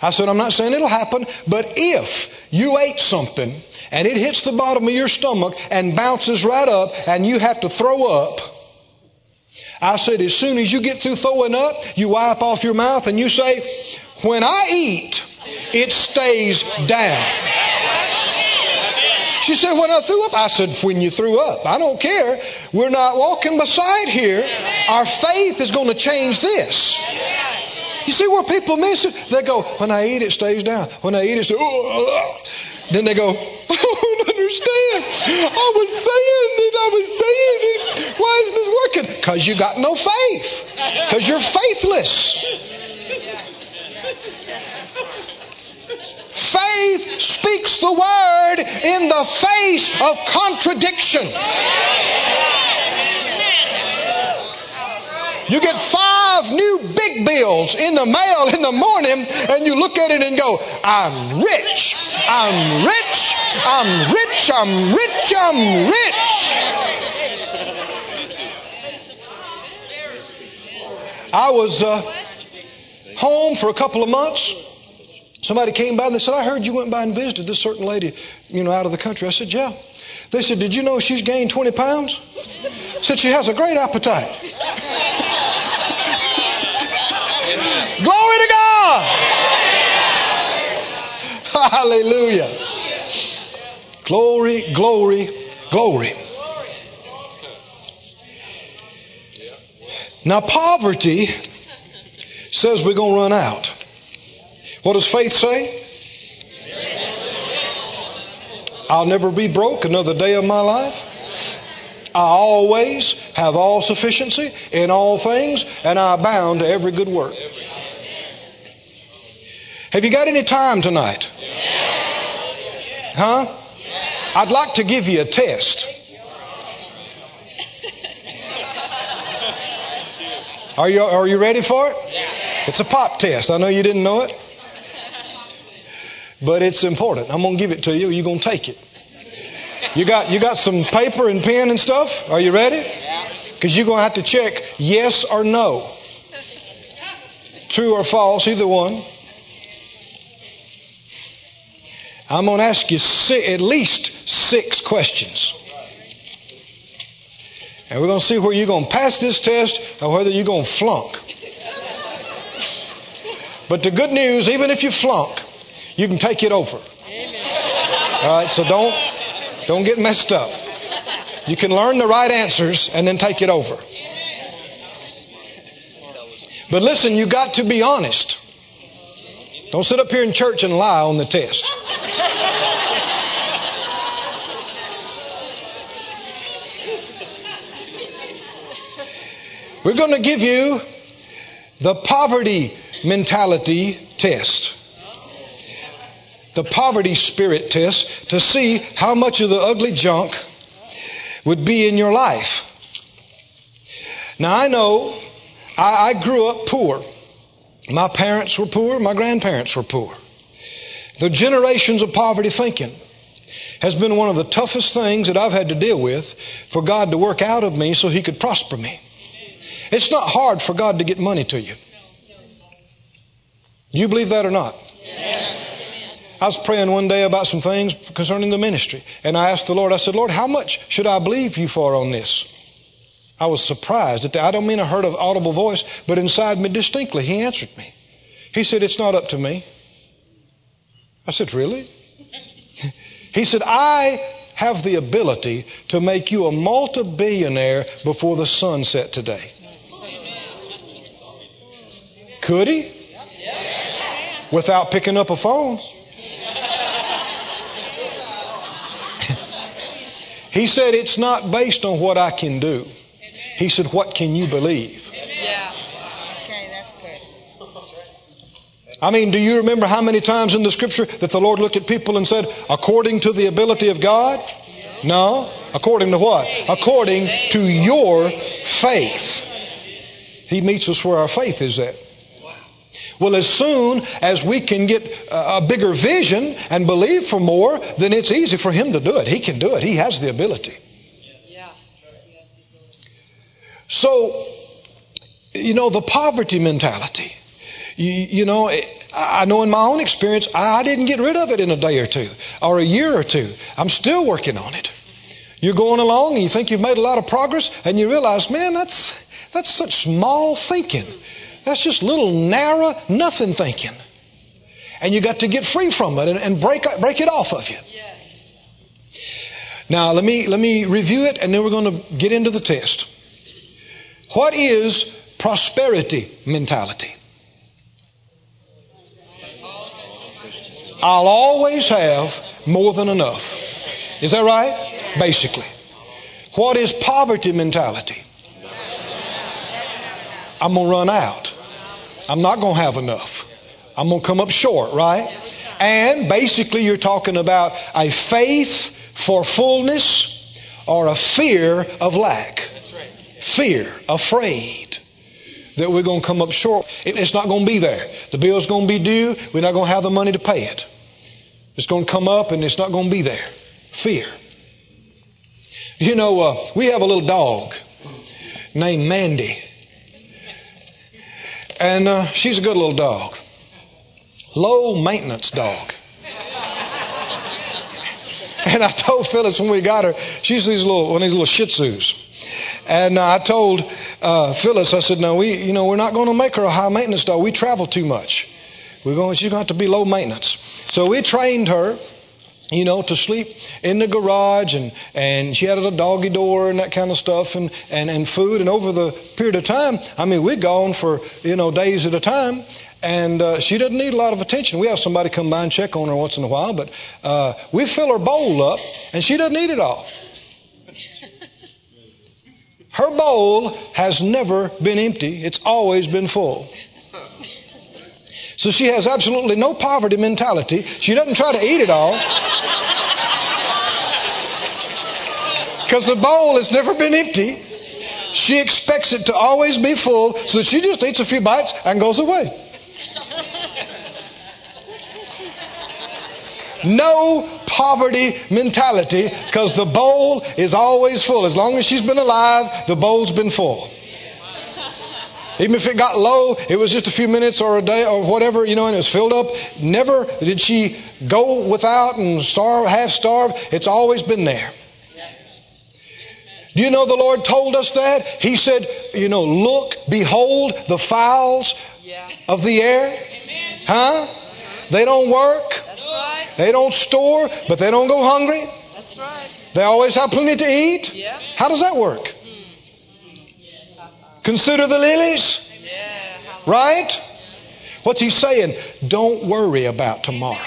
I said, I'm not saying it'll happen, but if you ate something and it hits the bottom of your stomach and bounces right up and you have to throw up, I said, as soon as you get through throwing up, you wipe off your mouth and you say, when I eat, it stays down. She said, when I threw up, I said, when you threw up. I don't care. We're not walking beside here. Our faith is going to change this. You see where people miss it? They go, when I eat, it stays down. When I eat, it stays, then they go, I don't understand. I was saying it. I was saying it. Why isn't this working? Because you got no faith. Because you're faithless. Faith speaks the word in the face of contradiction. You get five new big bills in the mail in the morning, and you look at it and go, I'm rich, I'm rich, I'm rich, I'm rich, I'm rich. I was uh, home for a couple of months. Somebody came by and they said, I heard you went by and visited this certain lady, you know, out of the country. I said, Yeah. They said, Did you know she's gained 20 pounds? Said, She has a great appetite. Glory to God. Hallelujah. Glory, glory, glory. Now, poverty says we're going to run out. What does faith say? I'll never be broke another day of my life. I always have all sufficiency in all things, and I abound to every good work. Have you got any time tonight? Huh? I'd like to give you a test. Are you, are you ready for it? It's a pop test. I know you didn't know it. But it's important. I'm going to give it to you. You're going to take it. You got, you got some paper and pen and stuff? Are you ready? Because you're going to have to check yes or no. True or false, either one. I'm going to ask you six, at least six questions. And we're going to see where you're going to pass this test or whether you're going to flunk. But the good news, even if you flunk, you can take it over. All right, so don't don't get messed up. You can learn the right answers and then take it over. But listen, you got to be honest. Don't sit up here in church and lie on the test. We're going to give you the poverty mentality test. The poverty spirit test to see how much of the ugly junk would be in your life. Now, I know I, I grew up poor. My parents were poor, my grandparents were poor. The generations of poverty thinking has been one of the toughest things that I've had to deal with for God to work out of me so He could prosper me. It's not hard for God to get money to you. Do you believe that or not? Yes. I was praying one day about some things concerning the ministry. And I asked the Lord, I said, Lord, how much should I believe you for on this? I was surprised. At the, I don't mean I heard an audible voice, but inside me distinctly, he answered me. He said, It's not up to me. I said, Really? he said, I have the ability to make you a multi billionaire before the sun set today. Could he? Without picking up a phone. He said, It's not based on what I can do. He said, What can you believe? Yeah. Okay, that's good. I mean, do you remember how many times in the scripture that the Lord looked at people and said, According to the ability of God? No. According to what? According to your faith. He meets us where our faith is at. Well, as soon as we can get a bigger vision and believe for more, then it's easy for him to do it. He can do it. He has the ability. So, you know, the poverty mentality. You, you, know, I know in my own experience, I didn't get rid of it in a day or two or a year or two. I'm still working on it. You're going along and you think you've made a lot of progress and you realize, man, that's, that's such small thinking. That's just little narrow, nothing thinking. And you got to get free from it and, and break, break it off of you. Now, let me, let me review it and then we're going to get into the test. What is prosperity mentality? I'll always have more than enough. Is that right? Basically. What is poverty mentality? I'm going to run out. I'm not going to have enough. I'm going to come up short, right? And basically, you're talking about a faith for fullness or a fear of lack. Fear, afraid that we're going to come up short. It's not going to be there. The bill's going to be due. We're not going to have the money to pay it. It's going to come up and it's not going to be there. Fear. You know, uh, we have a little dog named Mandy. And uh, she's a good little dog. Low maintenance dog. and I told Phyllis when we got her, she's these little one of these little Shih Tzus. And uh, I told uh, Phyllis, I said, "No, we, you know, we're not going to make her a high maintenance dog. We travel too much. We're going. She's going to have to be low maintenance." So we trained her you know, to sleep in the garage and, and she had a doggy door and that kind of stuff and, and, and food. And over the period of time, I mean, we'd gone for, you know, days at a time and uh, she doesn't need a lot of attention. We have somebody come by and check on her once in a while, but uh, we fill her bowl up and she doesn't eat it all. Her bowl has never been empty. It's always been full. So she has absolutely no poverty mentality. She doesn't try to eat it all. Because the bowl has never been empty. She expects it to always be full, so she just eats a few bites and goes away. No poverty mentality because the bowl is always full. As long as she's been alive, the bowl's been full. Even if it got low, it was just a few minutes or a day or whatever, you know, and it was filled up. Never did she go without and starve, half starve. It's always been there. Do you know the Lord told us that? He said, you know, look, behold the fowls of the air. Huh? They don't work. That's right. They don't store, but they don't go hungry. That's right. They always have plenty to eat. How does that work? Consider the lilies, right? What's he saying? Don't worry about tomorrow.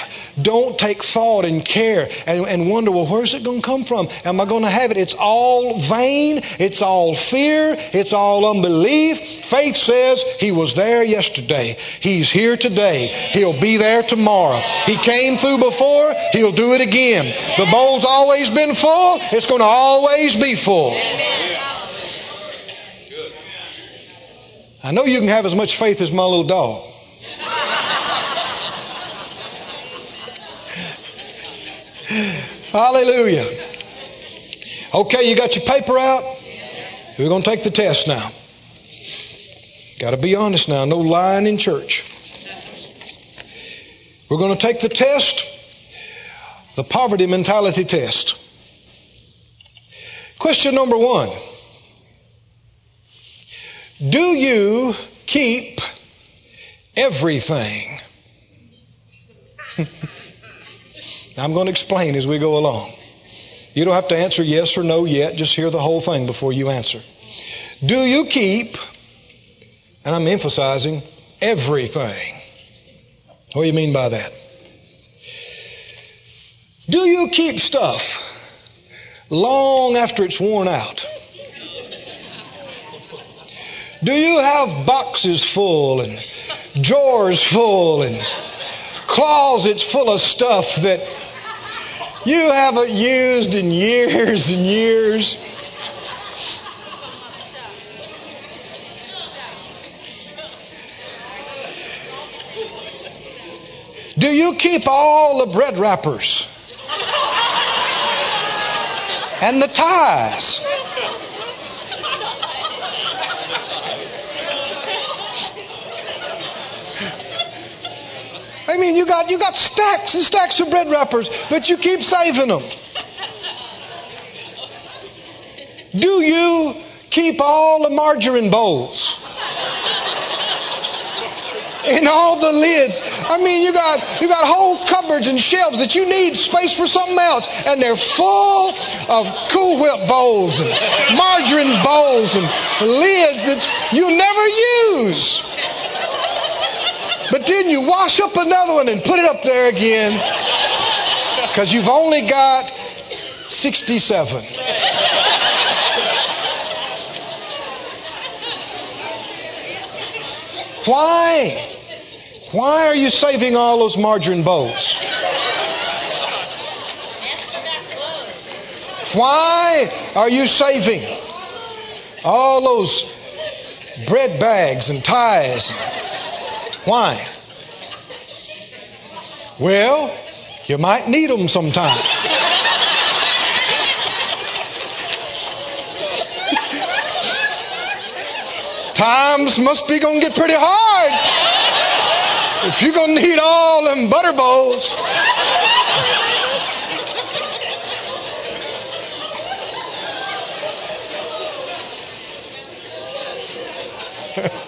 Don't take thought and care and, and wonder, well, where's it going to come from? Am I going to have it? It's all vain. It's all fear. It's all unbelief. Faith says he was there yesterday. He's here today. He'll be there tomorrow. He came through before. He'll do it again. The bowl's always been full. It's going to always be full. I know you can have as much faith as my little dog. Hallelujah. Okay, you got your paper out? We're going to take the test now. Got to be honest now, no lying in church. We're going to take the test, the poverty mentality test. Question number one Do you keep everything? I'm going to explain as we go along. You don't have to answer yes or no yet. Just hear the whole thing before you answer. Do you keep, and I'm emphasizing, everything? What do you mean by that? Do you keep stuff long after it's worn out? Do you have boxes full and drawers full and closets full of stuff that you haven't used in years and years. Do you keep all the bread wrappers? And the ties? I mean, you got you got stacks and stacks of bread wrappers, but you keep saving them. Do you keep all the margarine bowls? and all the lids. I mean, you got you got whole cupboards and shelves that you need space for something else, and they're full of Cool Whip bowls and margarine bowls and lids that you never use. But then you wash up another one and put it up there again because you've only got 67. Why? Why are you saving all those margarine bowls? Why are you saving all those bread bags and ties? Why? Well, you might need them sometime. Times must be going to get pretty hard if you're going to need all them butter bowls.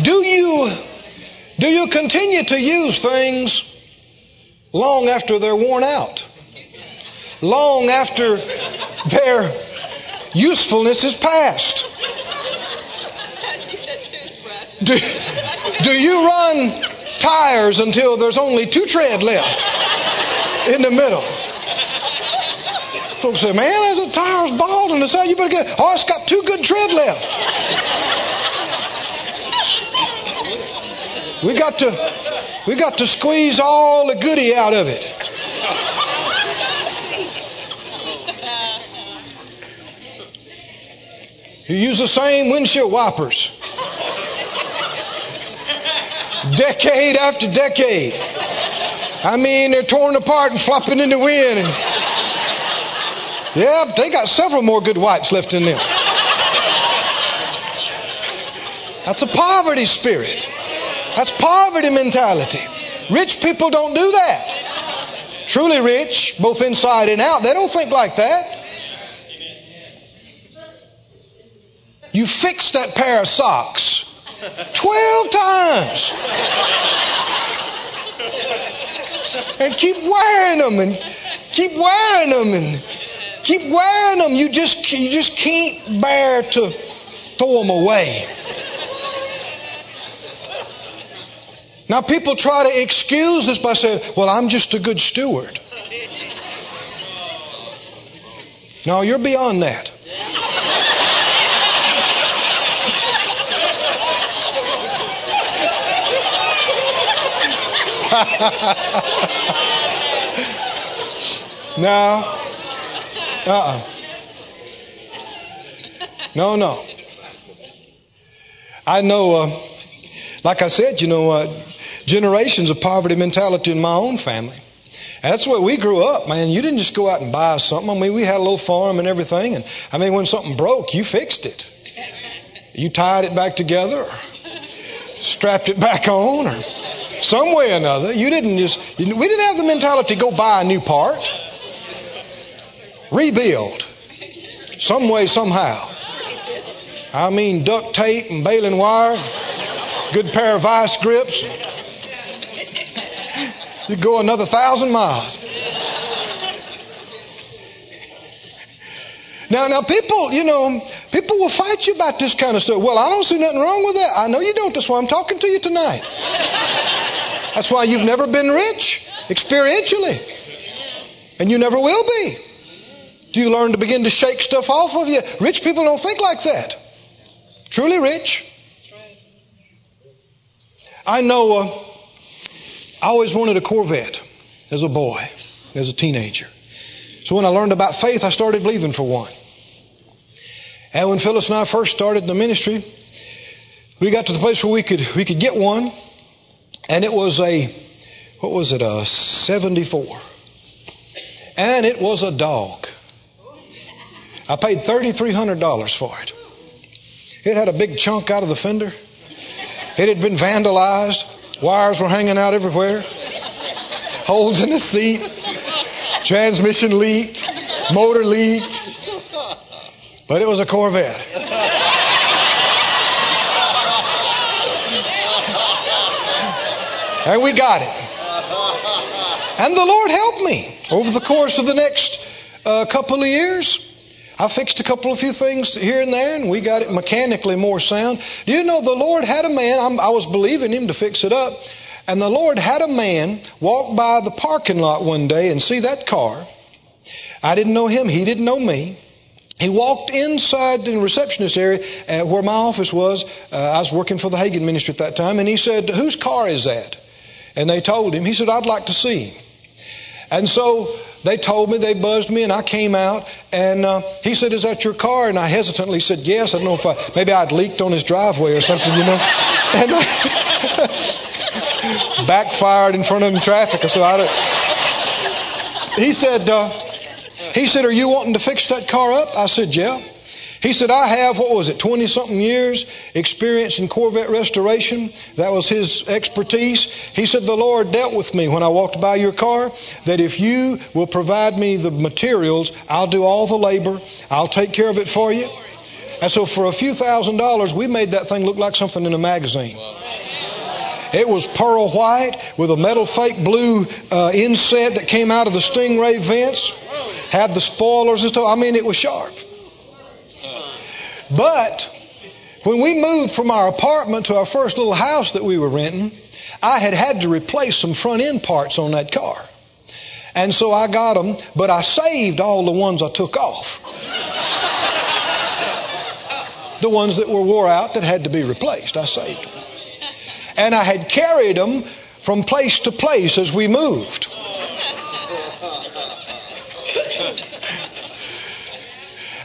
Do you do you continue to use things long after they're worn out? Long after their usefulness is past? Do, do you run tires until there's only two tread left in the middle? Folks say, man, the tire's bald on the side. You better get, oh, it's got two good tread left. We got to, we got to squeeze all the goody out of it. You use the same windshield wipers. decade after decade. I mean, they're torn apart and flopping in the wind. And, yeah, they got several more good wipes left in them. That's a poverty spirit. That's poverty mentality. Rich people don't do that. Truly rich, both inside and out, they don't think like that. You fix that pair of socks 12 times. And keep wearing them and keep wearing them and keep wearing them. You just, you just can't bear to throw them away. Now, people try to excuse this by saying, well, I'm just a good steward. No, you're beyond that. no. Uh-uh. No, no. I know, uh, like I said, you know, uh, generations of poverty mentality in my own family. that's where we grew up, man. You didn't just go out and buy something. I mean, we had a little farm and everything. And I mean, when something broke, you fixed it. You tied it back together, or strapped it back on, or some way or another. You didn't just, we didn't have the mentality go buy a new part. Rebuild. Some way, somehow. I mean, duct tape and baling wire, good pair of vice grips. You go another thousand miles. Now, now, people, you know, people will fight you about this kind of stuff. Well, I don't see nothing wrong with that. I know you don't. That's why I'm talking to you tonight. That's why you've never been rich experientially. And you never will be. Do you learn to begin to shake stuff off of you? Rich people don't think like that. Truly rich. I know uh, I always wanted a Corvette as a boy, as a teenager. So when I learned about faith, I started believing for one. And when Phyllis and I first started the ministry, we got to the place where we could we could get one and it was a, what was it, a 74. And it was a dog. I paid $3,300 for it. It had a big chunk out of the fender. It had been vandalized. Wires were hanging out everywhere. Holes in the seat. Transmission leaked. Motor leaked. But it was a Corvette. And we got it. And the Lord helped me over the course of the next uh, couple of years. I fixed a couple of few things here and there, and we got it mechanically more sound. Do you know the Lord had a man? I'm, I was believing him to fix it up, and the Lord had a man walk by the parking lot one day and see that car. I didn't know him; he didn't know me. He walked inside the receptionist area uh, where my office was. Uh, I was working for the Hagin ministry at that time, and he said, "Whose car is that?" And they told him. He said, I'd like to see him. And so they told me, they buzzed me, and I came out. And uh, he said, Is that your car? And I hesitantly said, Yes. I don't know if I, maybe I'd leaked on his driveway or something, you know. And I backfired in front of him in traffic or so. I he said, uh, he said, Are you wanting to fix that car up? I said, Yeah. He said, I have, what was it, 20 something years experience in Corvette restoration. That was his expertise. He said, The Lord dealt with me when I walked by your car that if you will provide me the materials, I'll do all the labor, I'll take care of it for you. And so for a few thousand dollars, we made that thing look like something in a magazine. It was pearl white with a metal fake blue uh, inset that came out of the Stingray vents. Had the spoilers and stuff. I mean, it was sharp. But when we moved from our apartment to our first little house that we were renting, I had had to replace some front end parts on that car. And so I got them, but I saved all the ones I took off. the ones that were wore out that had to be replaced, I saved them. And I had carried them from place to place as we moved.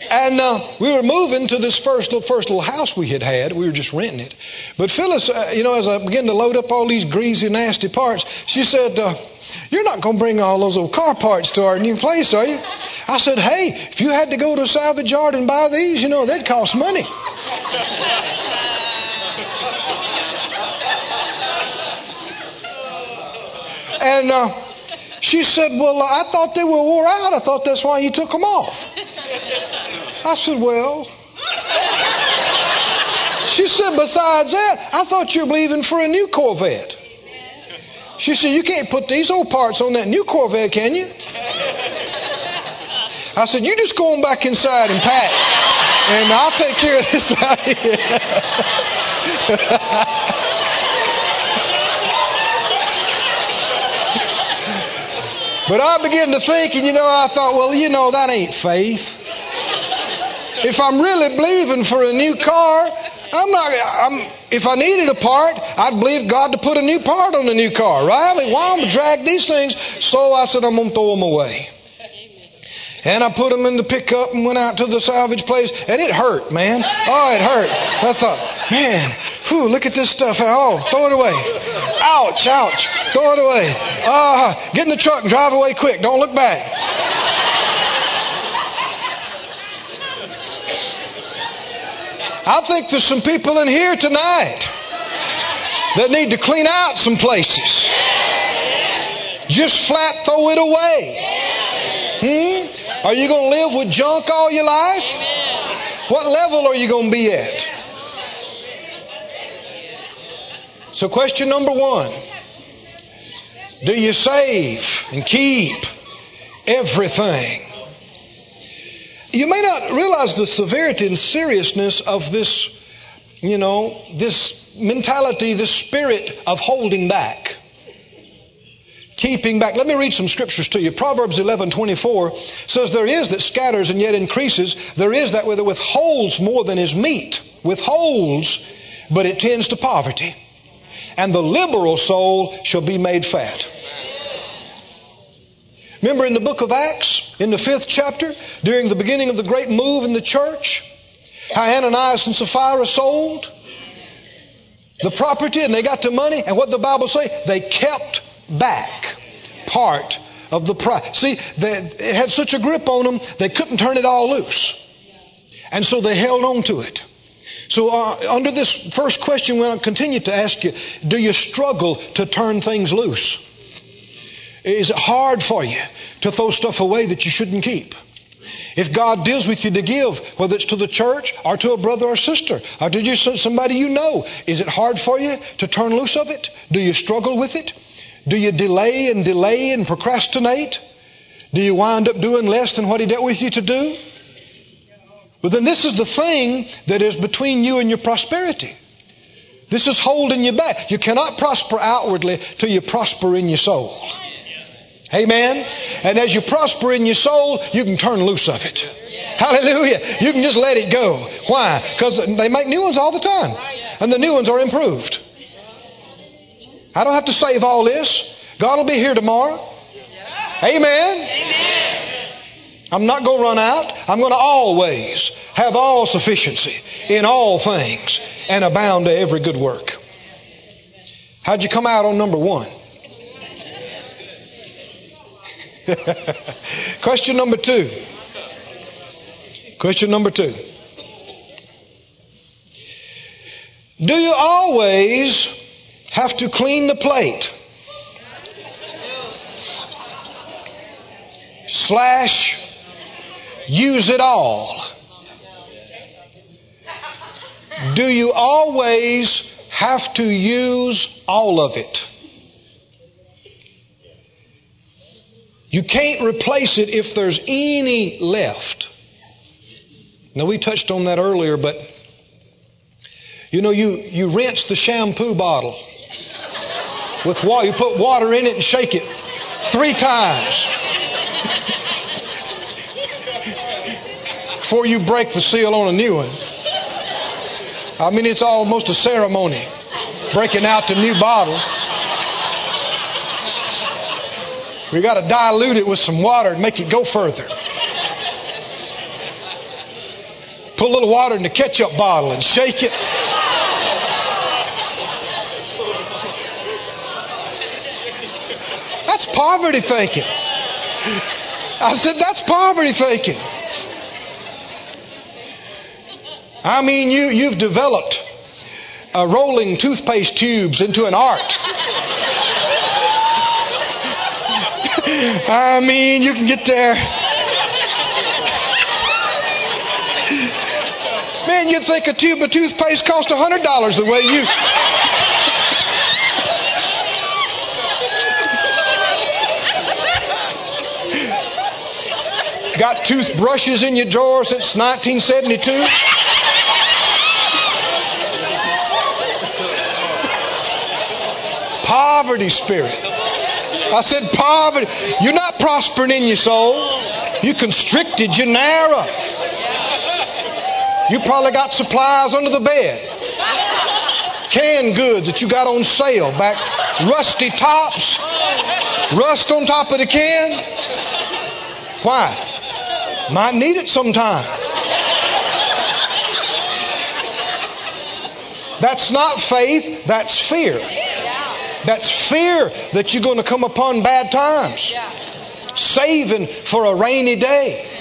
And uh, we were moving to this first little, first little house we had had. We were just renting it. But Phyllis, uh, you know, as I began to load up all these greasy, nasty parts, she said, uh, You're not going to bring all those old car parts to our new place, are you? I said, Hey, if you had to go to a salvage yard and buy these, you know, they'd cost money. and uh, she said, Well, I thought they were wore out. I thought that's why you took them off. I said, Well. She said, Besides that, I thought you were leaving for a new Corvette. She said, You can't put these old parts on that new Corvette, can you? I said, You just go on back inside and pack, and I'll take care of this out here. But I began to think, and you know, I thought, well, you know, that ain't faith. If I'm really believing for a new car, I'm not. I'm, if I needed a part, I'd believe God to put a new part on the new car, right? I mean, why am I drag these things? So I said, I'm going to throw them away. And I put them in the pickup and went out to the salvage place, and it hurt, man. Oh, it hurt. I thought, man, whew, look at this stuff. Oh, throw it away. Ouch, ouch. Throw it away. Uh, get in the truck and drive away quick. Don't look back. I think there's some people in here tonight that need to clean out some places. Just flat throw it away. Hmm? Are you going to live with junk all your life? What level are you going to be at? So, question number one Do you save and keep everything? You may not realize the severity and seriousness of this, you know, this mentality, this spirit of holding back. Keeping back. Let me read some scriptures to you. Proverbs 11 24 says, There is that scatters and yet increases. There is that that withholds more than is meet. Withholds, but it tends to poverty. And the liberal soul shall be made fat. Remember in the book of Acts, in the fifth chapter, during the beginning of the great move in the church, how Ananias and Sapphira sold the property and they got the money, and what the Bible say? They kept back part of the price. See, they, it had such a grip on them, they couldn't turn it all loose. And so they held on to it. So, uh, under this first question, we'll continue to ask you do you struggle to turn things loose? Is it hard for you to throw stuff away that you shouldn't keep? If God deals with you to give, whether it's to the church or to a brother or sister or to just somebody you know, is it hard for you to turn loose of it? Do you struggle with it? Do you delay and delay and procrastinate? Do you wind up doing less than what He dealt with you to do? But then this is the thing that is between you and your prosperity. This is holding you back. You cannot prosper outwardly till you prosper in your soul. Amen. And as you prosper in your soul, you can turn loose of it. Hallelujah. You can just let it go. Why? Because they make new ones all the time. And the new ones are improved. I don't have to save all this. God will be here tomorrow. Amen. Amen. I'm not going to run out. I'm going to always have all sufficiency in all things and abound to every good work. How'd you come out on number one? Question number two. Question number two. Do you always have to clean the plate? Slash, use it all? Do you always have to use all of it? You can't replace it if there's any left. Now, we touched on that earlier, but you know, you, you rinse the shampoo bottle with water. You put water in it and shake it three times before you break the seal on a new one. I mean, it's almost a ceremony breaking out the new bottle. We got to dilute it with some water and make it go further. put a little water in the ketchup bottle and shake it. That's poverty thinking. I said, that's poverty thinking. I mean, you, you've developed uh, rolling toothpaste tubes into an art. I mean, you can get there. Man, you'd think a tube of toothpaste cost $100 the way you. Got toothbrushes in your drawer since 1972? Poverty spirit. I said poverty. You're not prospering in your soul. You constricted, you're narrow. You probably got supplies under the bed. Canned goods that you got on sale back, rusty tops, rust on top of the can. Why? Might need it sometime. That's not faith, that's fear. That's fear that you're going to come upon bad times. Saving for a rainy day.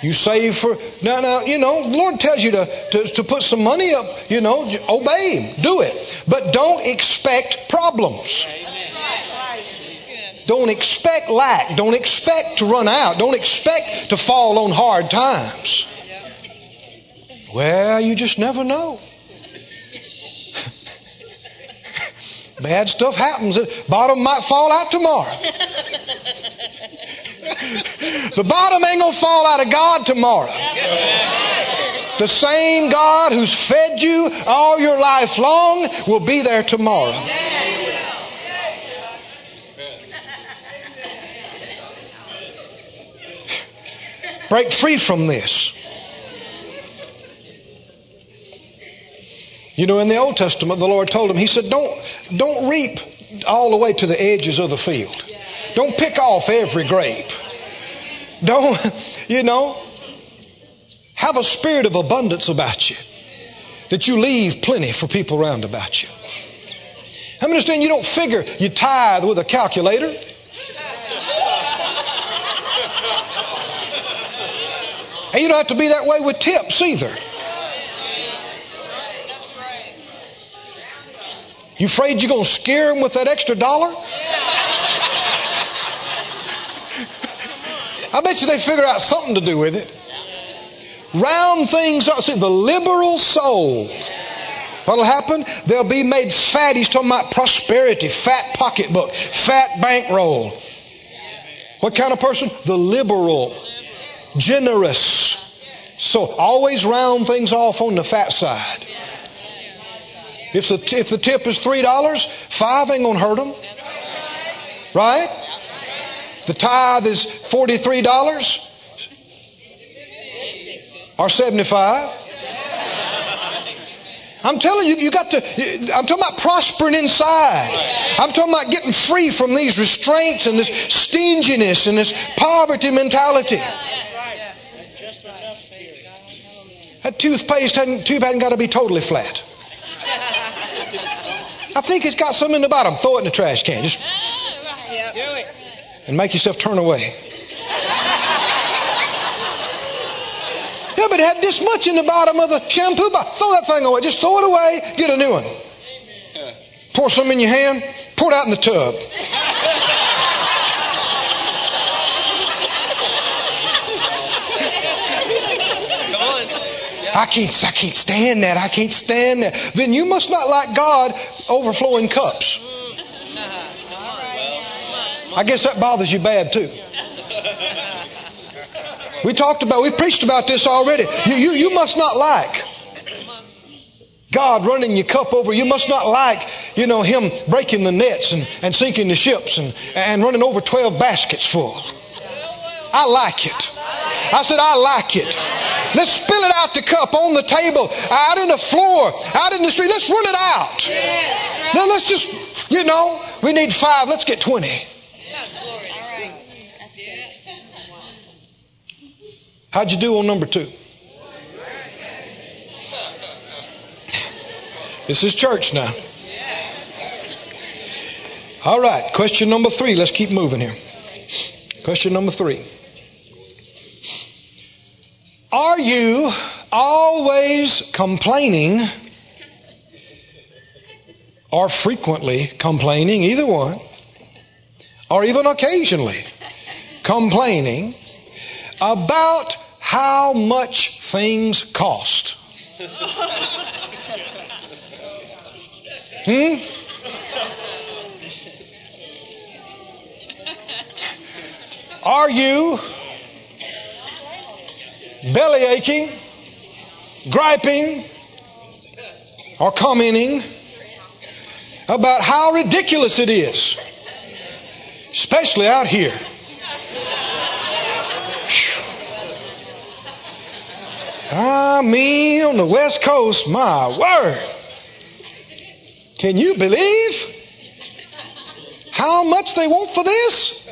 You save for now. Now you know the Lord tells you to, to to put some money up. You know, obey Him, do it, but don't expect problems. Don't expect lack. Don't expect to run out. Don't expect to fall on hard times. Well, you just never know. Bad stuff happens. The bottom might fall out tomorrow. the bottom ain't going to fall out of God tomorrow. The same God who's fed you all your life long will be there tomorrow. Break free from this. You know, in the Old Testament, the Lord told him, He said, don't, don't reap all the way to the edges of the field. Don't pick off every grape. Don't, you know, have a spirit of abundance about you. That you leave plenty for people around about you. I understand you don't figure you tithe with a calculator. And you don't have to be that way with tips either. You afraid you're going to scare them with that extra dollar? I bet you they figure out something to do with it. Round things up. See, the liberal soul. What'll happen? They'll be made fat. He's talking about prosperity, fat pocketbook, fat bankroll. What kind of person? The liberal, generous. So always round things off on the fat side. If the, if the tip is $3, five ain't going to hurt them. Right? The tithe is $43 or 75 I'm telling you, you got to, I'm talking about prospering inside. I'm talking about getting free from these restraints and this stinginess and this poverty mentality. That toothpaste hadn't, tube hadn't got to be totally flat. I think it's got some in the bottom. Throw it in the trash can. Just yeah, do it. and make yourself turn away. Yeah, but it had this much in the bottom of the shampoo bottle. Throw that thing away. Just throw it away. Get a new one. Pour some in your hand. Pour it out in the tub. I can't, I can't stand that. I can't stand that. Then you must not like God overflowing cups. I guess that bothers you bad too. We talked about, we preached about this already. You, you, you must not like God running your cup over. You must not like, you know, Him breaking the nets and, and sinking the ships and, and running over 12 baskets full. I like it. I said, I like it. Let's spill it out the cup on the table, out in the floor, out in the street. Let's run it out. Yes, right. Now let's just, you know, we need five. Let's get 20. How'd you do on number two? This is church now. All right, question number three. Let's keep moving here. Question number three. Are you always complaining or frequently complaining, either one, or even occasionally complaining about how much things cost? Hmm? Are you belly aching, griping, or commenting about how ridiculous it is, especially out here? I mean, on the West Coast, my word. Can you believe how much they want for this?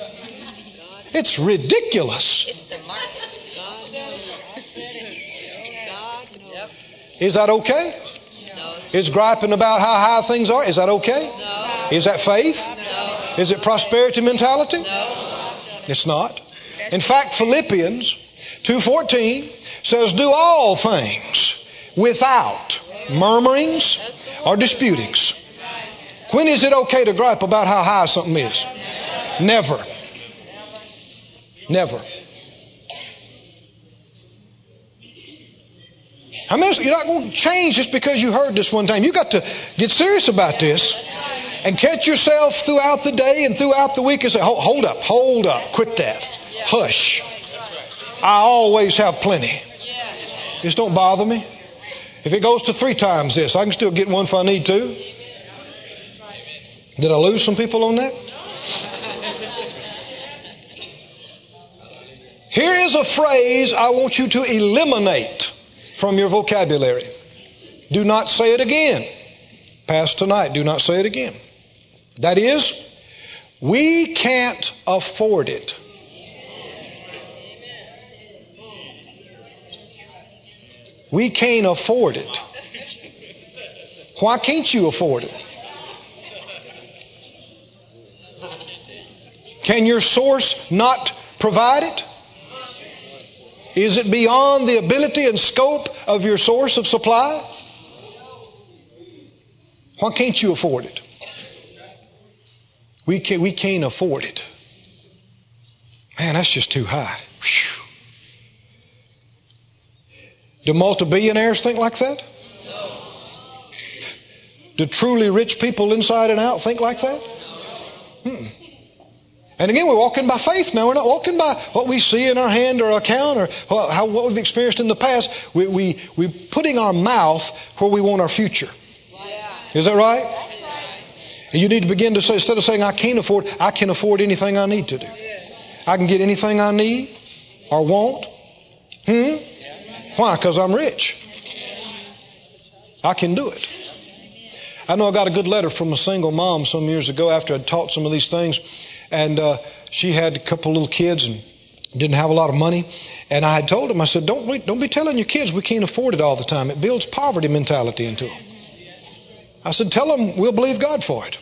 It's ridiculous. It's the market. God knows. God knows. Is that okay? No. Is griping about how high things are, is that okay? No. Is that faith? No. Is it prosperity mentality? No. It's not. In fact, Philippians 2:14 says do all things without murmurings or disputings. When is it okay to gripe about how high something is? Never. Never. I mean, you're not going to change just because you heard this one time. You got to get serious about this and catch yourself throughout the day and throughout the week and say, "Hold hold up, hold up, quit that, hush." I always have plenty. Just don't bother me. If it goes to three times this, I can still get one if I need to. Did I lose some people on that? Here is a phrase I want you to eliminate from your vocabulary. Do not say it again. Past tonight, do not say it again. That is, we can't afford it. We can't afford it. Why can't you afford it? Can your source not provide it? Is it beyond the ability and scope of your source of supply? Why can't you afford it? We, can, we can't afford it. Man, that's just too high. Whew. Do multi-billionaires think like that? No. Do truly rich people inside and out think like that? Hmm. And again, we're walking by faith now. We're not walking by what we see in our hand or account or what, how, what we've experienced in the past. We, we, we're putting our mouth where we want our future. Is that right? And you need to begin to say, instead of saying, I can't afford, I can afford anything I need to do. I can get anything I need or want. Hmm? Why? Because I'm rich. I can do it. I know I got a good letter from a single mom some years ago after I'd taught some of these things. And uh, she had a couple little kids and didn't have a lot of money. And I had told them, I said, don't, wait, don't be telling your kids we can't afford it all the time. It builds poverty mentality into them. I said, tell them we'll believe God for it.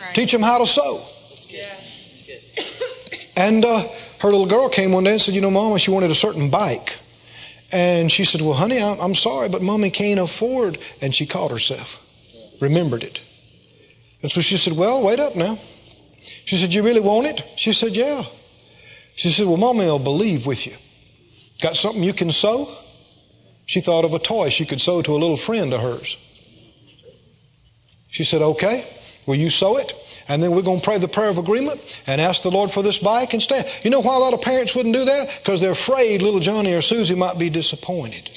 Right. Teach them how to sow. Yeah. And uh, her little girl came one day and said, you know, Mama, she wanted a certain bike. And she said, well, honey, I'm, I'm sorry, but Mommy can't afford. And she caught herself, remembered it. And so she said, well, wait up now. She said, you really want it? She said, yeah. She said, well, Mommy will believe with you. Got something you can sow? She thought of a toy she could sow to a little friend of hers. She said, okay, will you sow it? And then we're going to pray the prayer of agreement and ask the Lord for this bike and stand. You know why a lot of parents wouldn't do that? Because they're afraid little Johnny or Susie might be disappointed.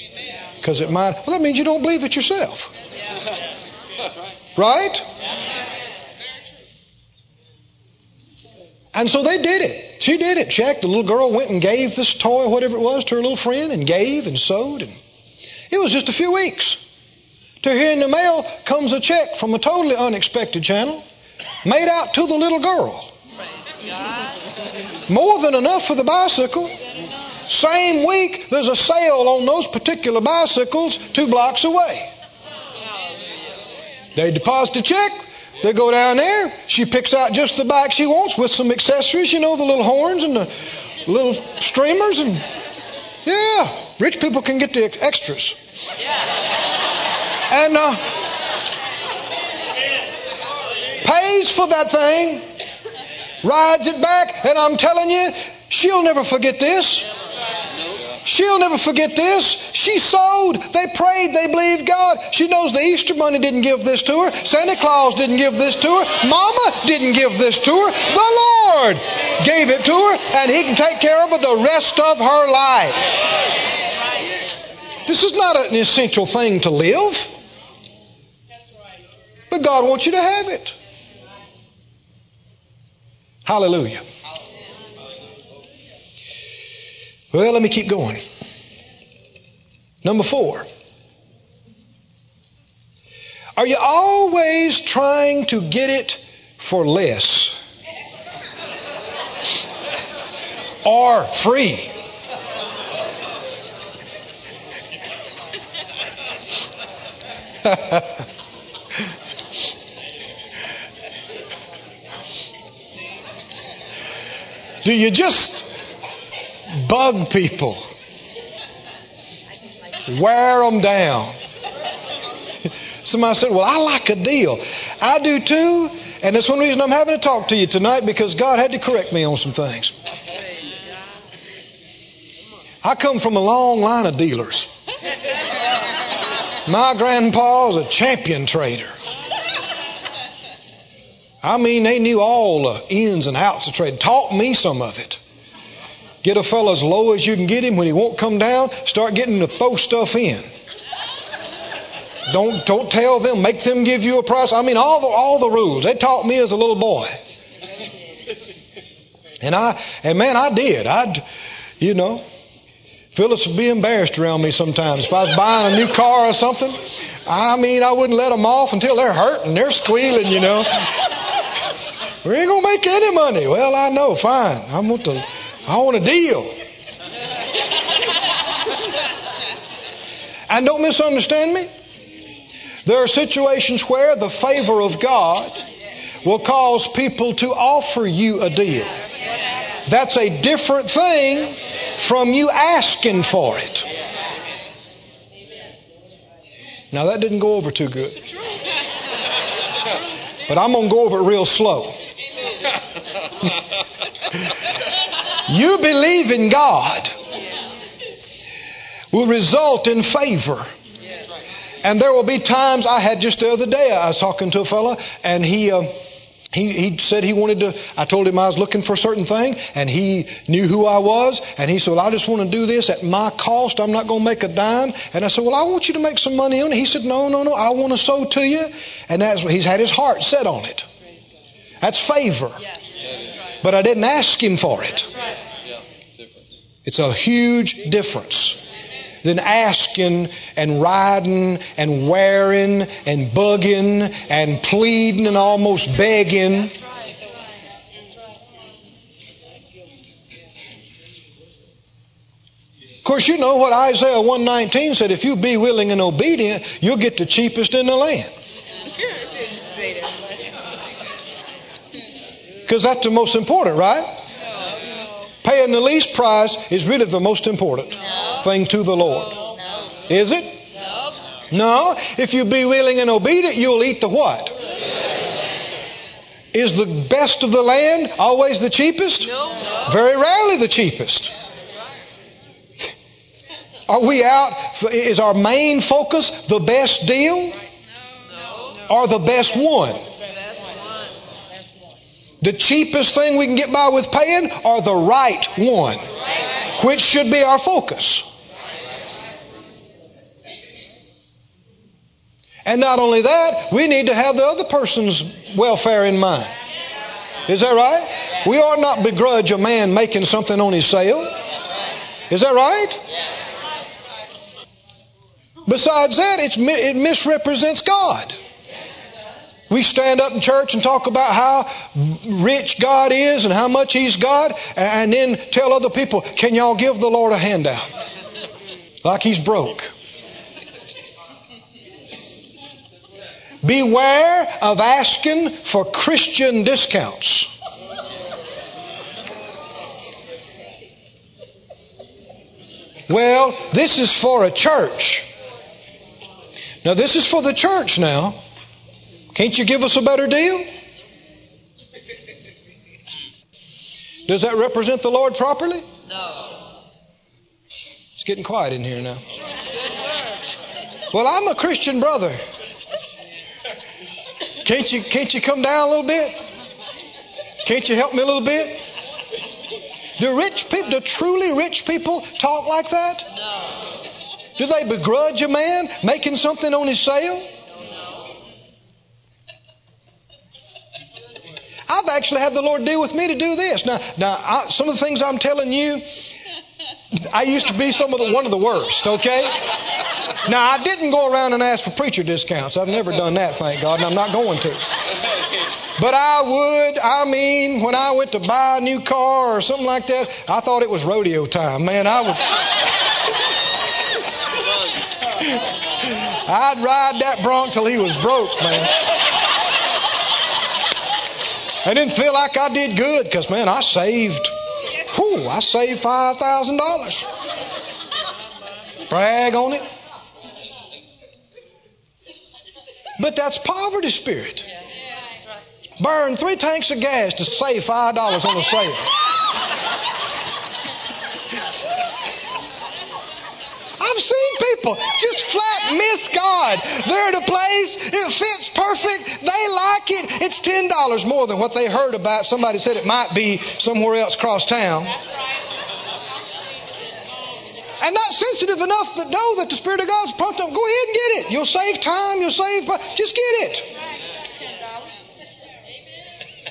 Because it might, well, that means you don't believe it yourself. Right? And so they did it. She did it. Checked. The little girl went and gave this toy, whatever it was, to her little friend and gave and sowed. And it was just a few weeks. To here in the mail comes a check from a totally unexpected channel made out to the little girl. More than enough for the bicycle. Same week, there's a sale on those particular bicycles two blocks away. They deposit a check. They go down there. She picks out just the bike she wants with some accessories, you know, the little horns and the little streamers. And yeah, rich people can get the extras. And uh, pays for that thing, rides it back, and I'm telling you, she'll never forget this. She'll never forget this. She sowed. They prayed. They believed God. She knows the Easter Bunny didn't give this to her. Santa Claus didn't give this to her. Mama didn't give this to her. The Lord gave it to her, and He can take care of her the rest of her life. This is not an essential thing to live. But God wants you to have it. Hallelujah. Well, let me keep going. Number four. Are you always trying to get it for less? or free? Do you just bug people? Wear them down. Somebody said, Well, I like a deal. I do too. And that's one reason I'm having to talk to you tonight because God had to correct me on some things. I come from a long line of dealers. My grandpa was a champion trader. I mean, they knew all the ins and outs of trade. Taught me some of it. Get a fellow as low as you can get him. When he won't come down, start getting to throw stuff in. Don't don't tell them. Make them give you a price. I mean, all the all the rules. They taught me as a little boy. And I and man, I did. I'd you know. Phyllis would be embarrassed around me sometimes. If I was buying a new car or something, I mean, I wouldn't let them off until they're hurting, they're squealing, you know. We ain't gonna make any money. Well, I know. Fine. I want to. I want a deal. and don't misunderstand me. There are situations where the favor of God will cause people to offer you a deal. That's a different thing from you asking for it. Now, that didn't go over too good. But I'm going to go over it real slow. you believe in God will result in favor. And there will be times I had just the other day, I was talking to a fellow, and he. Uh, he, he said he wanted to, I told him I was looking for a certain thing, and he knew who I was, and he said, Well, I just want to do this at my cost. I'm not going to make a dime. And I said, Well, I want you to make some money on it. He said, No, no, no, I want to sow to you. And that's he's had his heart set on it. That's favor. But I didn't ask him for it. It's a huge difference than asking and riding and wearing and bugging and pleading and almost begging. Of course, you know what Isaiah 119 said if you be willing and obedient, you'll get the cheapest in the land. Because that's the most important, right? Paying the least price is really the most important thing to the Lord. Is it? No. If you be willing and obedient, you'll eat the what? Is the best of the land always the cheapest? No. Very rarely the cheapest. Are we out? Is our main focus the best deal? Or the best one? The cheapest thing we can get by with paying are the right one? Which should be our focus? And not only that, we need to have the other person's welfare in mind. Is that right? We ought not begrudge a man making something on his sale. Is that right? Besides that, it misrepresents God. We stand up in church and talk about how rich God is and how much He's God, and then tell other people, can y'all give the Lord a handout? Like He's broke. Beware of asking for Christian discounts. Well, this is for a church. Now, this is for the church now. Can't you give us a better deal? Does that represent the Lord properly? No. It's getting quiet in here now. Well, I'm a Christian brother. Can't you, can't you come down a little bit? Can't you help me a little bit? Do rich people, do truly rich people talk like that? No. Do they begrudge a man making something on his sale? I've actually had the Lord deal with me to do this. Now, now, I, some of the things I'm telling you, I used to be some of the one of the worst. Okay. Now, I didn't go around and ask for preacher discounts. I've never done that, thank God, and I'm not going to. But I would, I mean, when I went to buy a new car or something like that, I thought it was rodeo time. Man, I would. I'd ride that bronc till he was broke, man. I didn't feel like I did good because, man, I saved, whew, I saved $5,000. Brag on it. But that's poverty spirit. Burn three tanks of gas to save $5 on a sale. People just flat miss God. They're at a place, it fits perfect, they like it. It's $10 more than what they heard about. Somebody said it might be somewhere else across town. And not sensitive enough to know that the Spirit of God's pumped them. Go ahead and get it. You'll save time, you'll save, just get it.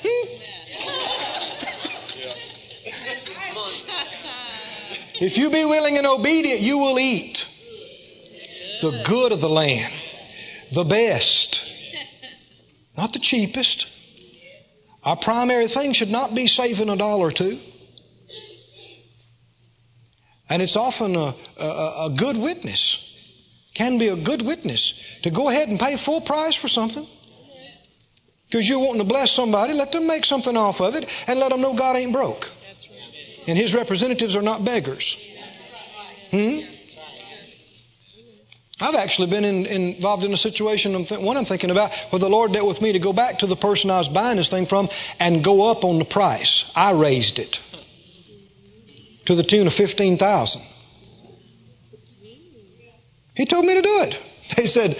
Hmm? If you be willing and obedient, you will eat the good of the land, the best, not the cheapest. Our primary thing should not be saving a dollar or two. And it's often a, a, a good witness, can be a good witness to go ahead and pay full price for something. Because you're wanting to bless somebody, let them make something off of it and let them know God ain't broke. And his representatives are not beggars. Hmm? I've actually been in, involved in a situation, I'm th- one I'm thinking about, where the Lord dealt with me to go back to the person I was buying this thing from and go up on the price. I raised it to the tune of 15000 He told me to do it. They said,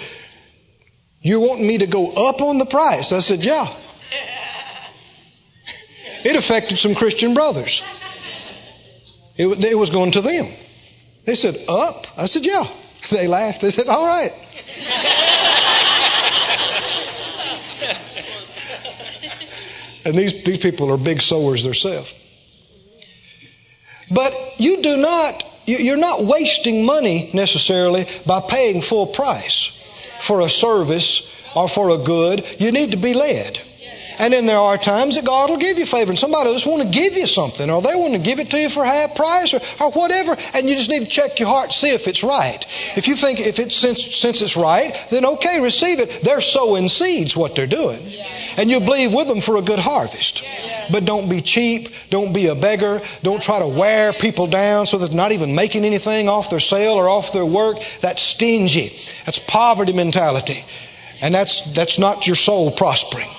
You're wanting me to go up on the price? I said, Yeah. It affected some Christian brothers. It, it was going to them. They said, Up? I said, Yeah. They laughed. They said, All right. and these, these people are big sowers themselves. But you do not, you're not wasting money necessarily by paying full price for a service or for a good. You need to be led. And then there are times that God will give you favor. And somebody will just want to give you something, or they want to give it to you for half price, or, or whatever. And you just need to check your heart, see if it's right. If you think if it's since since it's right, then okay, receive it. They're sowing seeds, what they're doing, and you believe with them for a good harvest. But don't be cheap. Don't be a beggar. Don't try to wear people down so that they're not even making anything off their sale or off their work. That's stingy. That's poverty mentality. And that's, that's not your soul prospering.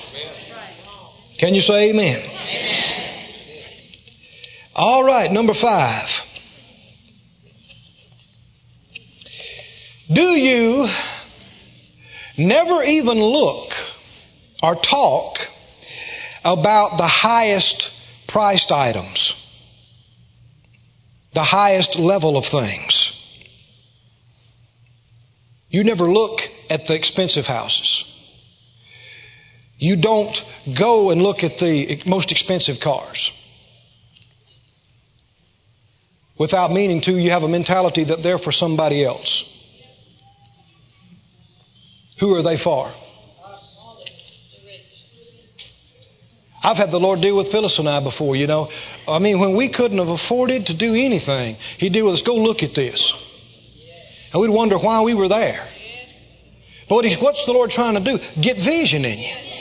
Can you say amen? amen? All right, number five. Do you never even look or talk about the highest priced items, the highest level of things? You never look at the expensive houses. You don't go and look at the most expensive cars. Without meaning to, you have a mentality that they're for somebody else. Who are they for? I've had the Lord deal with Phyllis and I before, you know. I mean, when we couldn't have afforded to do anything, He'd deal with us, go look at this. And we'd wonder why we were there. But what's the Lord trying to do? Get vision in you.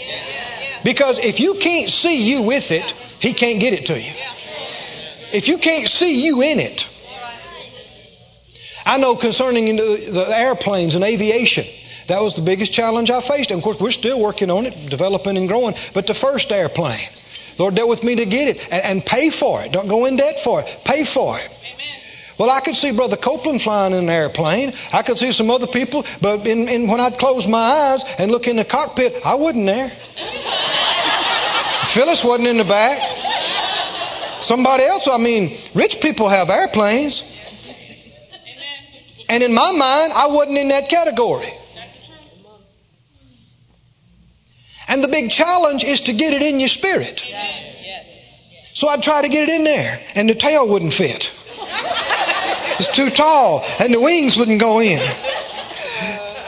Because if you can't see you with it, He can't get it to you. If you can't see you in it, I know concerning the, airplanes and aviation, that was the biggest challenge I faced. And of course, we're still working on it, developing and growing. But the first airplane, Lord dealt with me to get it and, and pay for it. Don't go in debt for it. Pay for it. Well, I could see Brother Copeland flying in an airplane. I could see some other people, but in, in, when I'd close my eyes and look in the cockpit, I wasn't there. Phyllis wasn't in the back. Somebody else, I mean, rich people have airplanes. And in my mind, I wasn't in that category. And the big challenge is to get it in your spirit. So I'd try to get it in there, and the tail wouldn't fit. Too tall, and the wings wouldn't go in.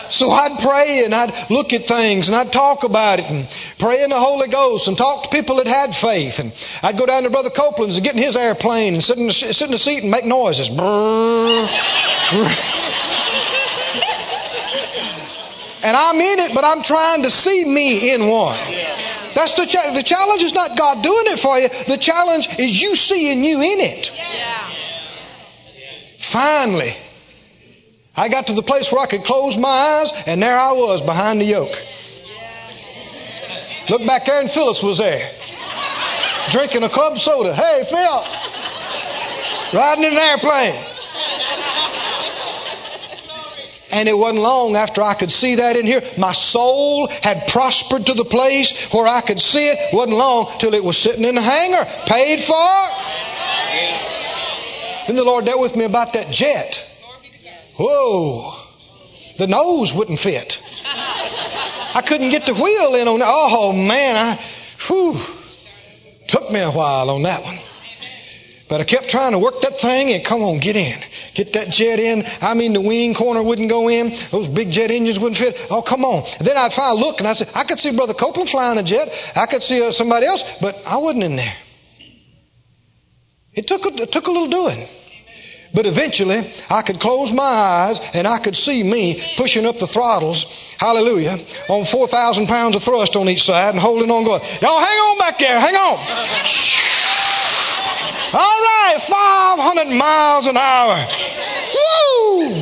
So I'd pray and I'd look at things and I'd talk about it and pray in the Holy Ghost and talk to people that had faith. And I'd go down to Brother Copeland's and get in his airplane and sit in the, sit in the seat and make noises. And I'm in it, but I'm trying to see me in one. That's the cha- the challenge is not God doing it for you. The challenge is you seeing you in it. Finally, I got to the place where I could close my eyes, and there I was behind the yoke. Look back there, and Phyllis was there, drinking a club soda. Hey, Phil, riding in an airplane. And it wasn't long after I could see that in here. My soul had prospered to the place where I could see it. Wasn't long till it was sitting in the hangar, paid for. Then the Lord dealt with me about that jet. Whoa. The nose wouldn't fit. I couldn't get the wheel in on that. Oh man, I whew, took me a while on that one. But I kept trying to work that thing and come on, get in. Get that jet in. I mean, the wing corner wouldn't go in. Those big jet engines wouldn't fit. Oh, come on. And then I'd finally look and I said, I could see Brother Copeland flying a jet. I could see uh, somebody else, but I wasn't in there. It took a, it took a little doing. But eventually, I could close my eyes and I could see me pushing up the throttles, hallelujah, on 4,000 pounds of thrust on each side and holding on going, y'all hang on back there, hang on. All right, 500 miles an hour. Woo!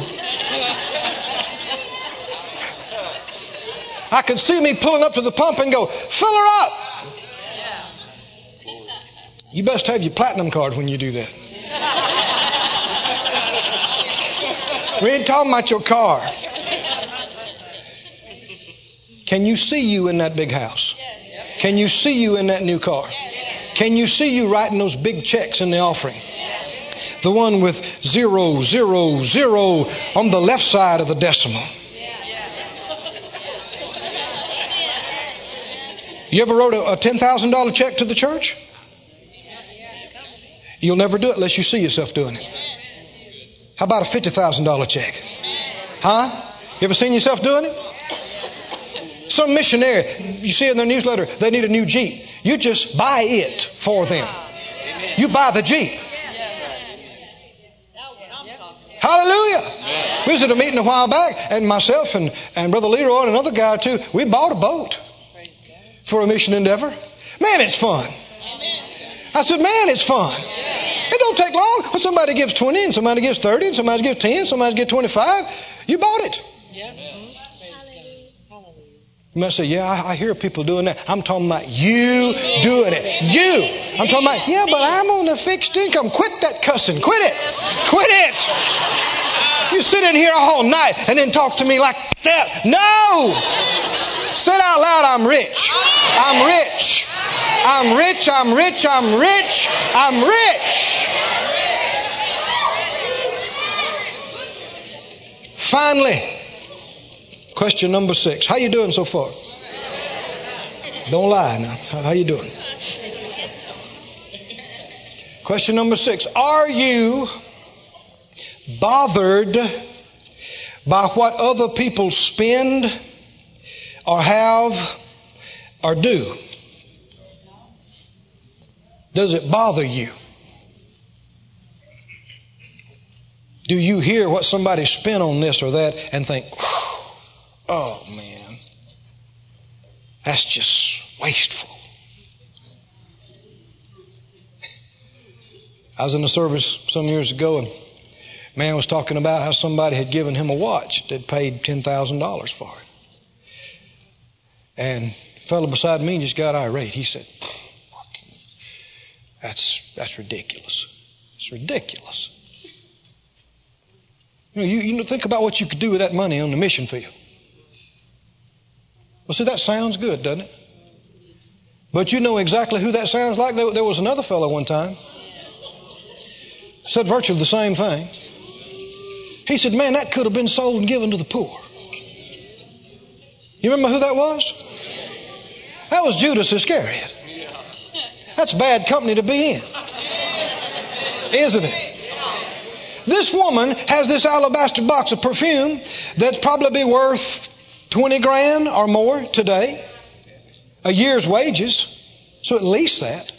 I could see me pulling up to the pump and go, fill her up. You best have your platinum card when you do that. We ain't talking about your car. Can you see you in that big house? Can you see you in that new car? Can you see you writing those big checks in the offering? The one with zero, zero, zero on the left side of the decimal. You ever wrote a, a $10,000 check to the church? You'll never do it unless you see yourself doing it. How about a $50,000 check? Huh? You ever seen yourself doing it? Some missionary, you see in their newsletter, they need a new Jeep. You just buy it for them. You buy the Jeep. Hallelujah. We was at a meeting a while back, and myself and, and Brother Leroy and another guy too, we bought a boat for a mission endeavor. Man, it's fun. I said, man, it's fun. It don't take long. When somebody gives 20 and somebody gives 30 and somebody gives 10, somebody gives 25, you bought it. You might say, yeah, I, I hear people doing that. I'm talking about you doing it. You. I'm talking about, yeah, but I'm on a fixed income. Quit that cussing. Quit it. Quit it. You sit in here all night and then talk to me like that. No. Say out loud, I'm rich. I'm rich. I'm rich. I'm rich. I'm rich. I'm rich. Finally, question number six. How you doing so far? Don't lie now. How you doing? Question number six. Are you bothered by what other people spend or have or do? Does it bother you? Do you hear what somebody spent on this or that and think, Oh, man. That's just wasteful. I was in a service some years ago, and a man was talking about how somebody had given him a watch that paid $10,000 for it. And fellow beside me just got irate. He said, That's, that's ridiculous. It's ridiculous. You know, you, you think about what you could do with that money on the mission field. Well, see, that sounds good, doesn't it? But you know exactly who that sounds like. There, there was another fellow one time said virtually the same thing. He said, Man, that could have been sold and given to the poor. You remember who that was? That was Judas Iscariot. That's bad company to be in, isn't it? This woman has this alabaster box of perfume that's probably be worth 20 grand or more today, a year's wages, so at least that.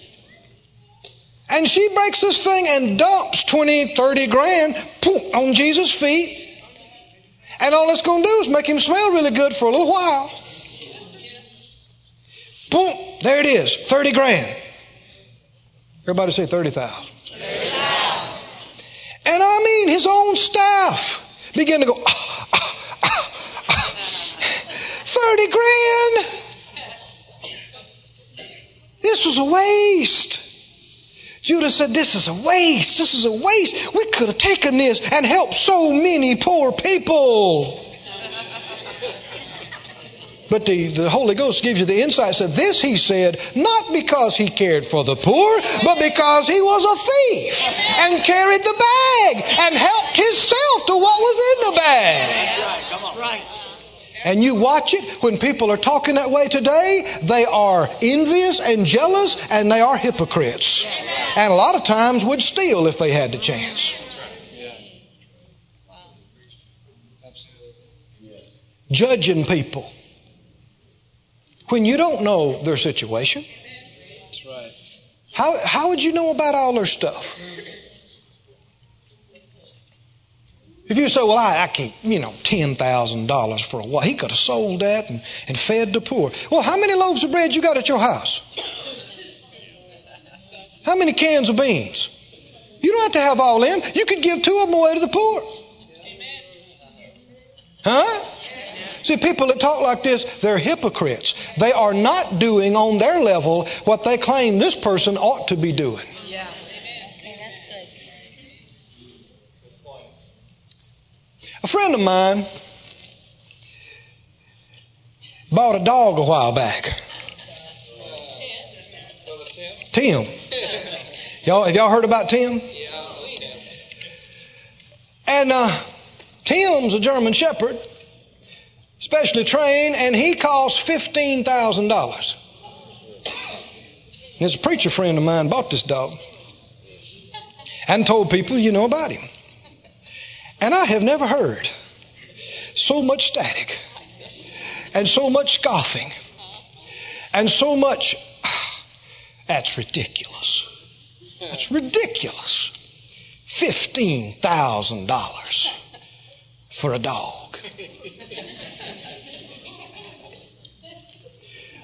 And she breaks this thing and dumps 20, 30 grand on Jesus' feet. And all it's going to do is make him smell really good for a little while. Boom, there it is, 30 grand. Everybody say 30,000. 30, and I mean, his own staff began to go, ah, ah, ah, 30 grand. This was a waste. Judas said, This is a waste. This is a waste. We could have taken this and helped so many poor people. But the, the Holy Ghost gives you the insight. Said this, he said, not because he cared for the poor, but because he was a thief and carried the bag and helped himself to what was in the bag. And you watch it when people are talking that way today, they are envious and jealous and they are hypocrites. And a lot of times would steal if they had the chance. Judging people when you don't know their situation. That's right. How, how would you know about all their stuff? If you say, well, I, I keep, you know, $10,000 for a while, he could have sold that and, and fed the poor. Well, how many loaves of bread you got at your house? How many cans of beans? You don't have to have all them. You could give two of them away to the poor. Huh? See, people that talk like this, they're hypocrites. They are not doing on their level what they claim this person ought to be doing. Yeah. Okay, that's good. A friend of mine bought a dog a while back. Tim. Y'all, have y'all heard about Tim? Yeah. And uh, Tim's a German Shepherd specially trained, and he cost $15,000. There's a preacher friend of mine bought this dog and told people you know about him. And I have never heard so much static and so much scoffing and so much, that's ridiculous. That's ridiculous. $15,000 for a dog.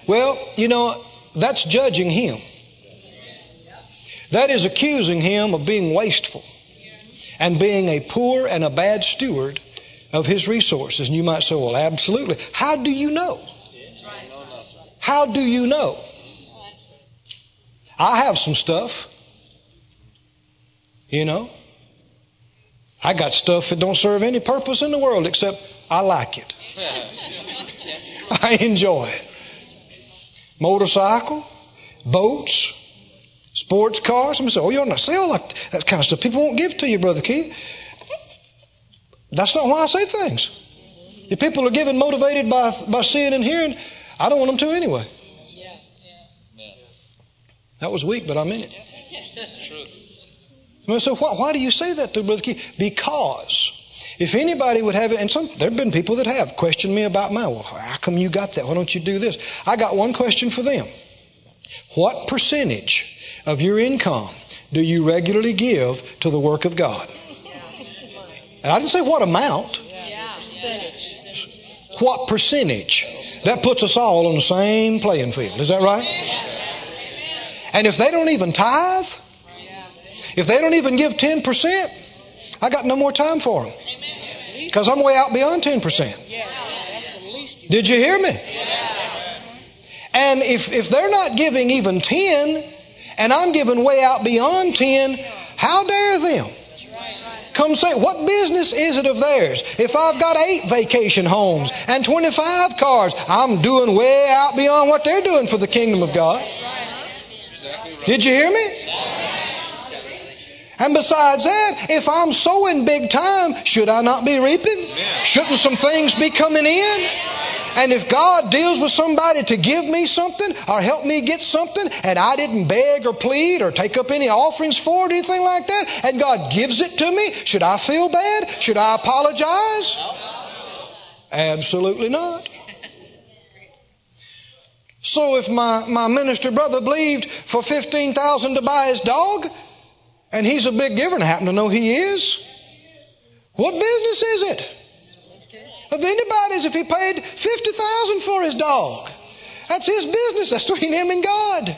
Well, you know, that's judging him. That is accusing him of being wasteful and being a poor and a bad steward of his resources. And you might say, well, absolutely. How do you know? How do you know? I have some stuff. You know? I got stuff that don't serve any purpose in the world except I like it. I enjoy it motorcycle, boats, sports cars. Somebody say, oh, you're not sale like that kind of stuff. People won't give to you, Brother Keith. That's not why I say things. If people are given motivated by, by seeing and hearing, I don't want them to anyway. Yeah, yeah. That was weak, but I meant it. That's truth. So why, why do you say that to Brother Keith? Because if anybody would have it, and some, there have been people that have questioned me about mine. Well, how come you got that? Why don't you do this? I got one question for them. What percentage of your income do you regularly give to the work of God? And I didn't say what amount. what percentage. That puts us all on the same playing field. Is that right? And if they don't even tithe, if they don't even give 10%, I got no more time for them. Because I'm way out beyond 10%. Did you hear me? And if, if they're not giving even 10, and I'm giving way out beyond 10, how dare them? Come say, what business is it of theirs? If I've got eight vacation homes and 25 cars, I'm doing way out beyond what they're doing for the kingdom of God. Did you hear me? And besides that, if I'm sowing big time, should I not be reaping? Shouldn't some things be coming in? And if God deals with somebody to give me something or help me get something and I didn't beg or plead or take up any offerings for it or anything like that, and God gives it to me, should I feel bad? Should I apologize? Absolutely not. So if my, my minister brother believed for 15000 to buy his dog, and he's a big giver and I happen to know he is, what business is it? of anybody's if he paid 50000 for his dog. That's his business. That's between him and God.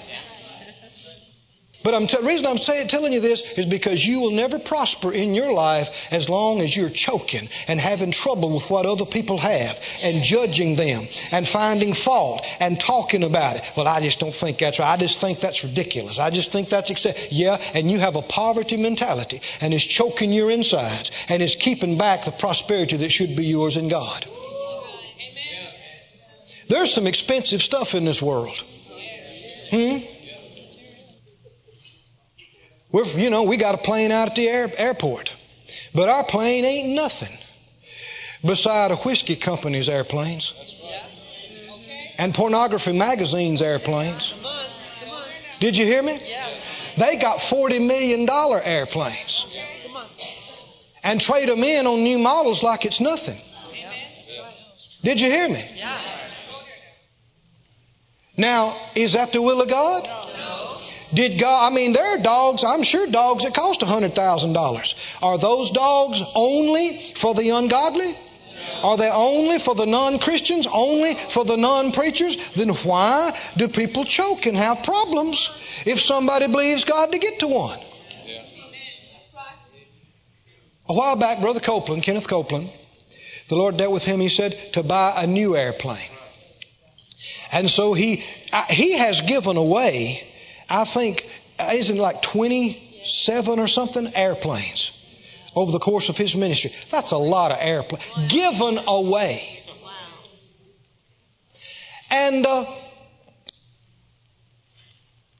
But I'm t- the reason I'm say, telling you this is because you will never prosper in your life as long as you're choking and having trouble with what other people have and judging them and finding fault and talking about it. Well, I just don't think that's right. I just think that's ridiculous. I just think that's excessive. Yeah, and you have a poverty mentality and it's choking your insides and it's keeping back the prosperity that should be yours in God. There's some expensive stuff in this world. Hmm? We're, you know, we got a plane out at the air, airport. But our plane ain't nothing beside a whiskey company's airplanes. And pornography magazine's airplanes. Did you hear me? They got $40 million airplanes. And trade them in on new models like it's nothing. Did you hear me? Now, is that the will of God? Did God, I mean, there are dogs, I'm sure dogs that cost $100,000. Are those dogs only for the ungodly? Are they only for the non Christians? Only for the non preachers? Then why do people choke and have problems if somebody believes God to get to one? A while back, Brother Copeland, Kenneth Copeland, the Lord dealt with him, he said, to buy a new airplane. And so he, he has given away I think, isn't like 27 or something airplanes over the course of his ministry. That's a lot of airplanes given away. And, uh,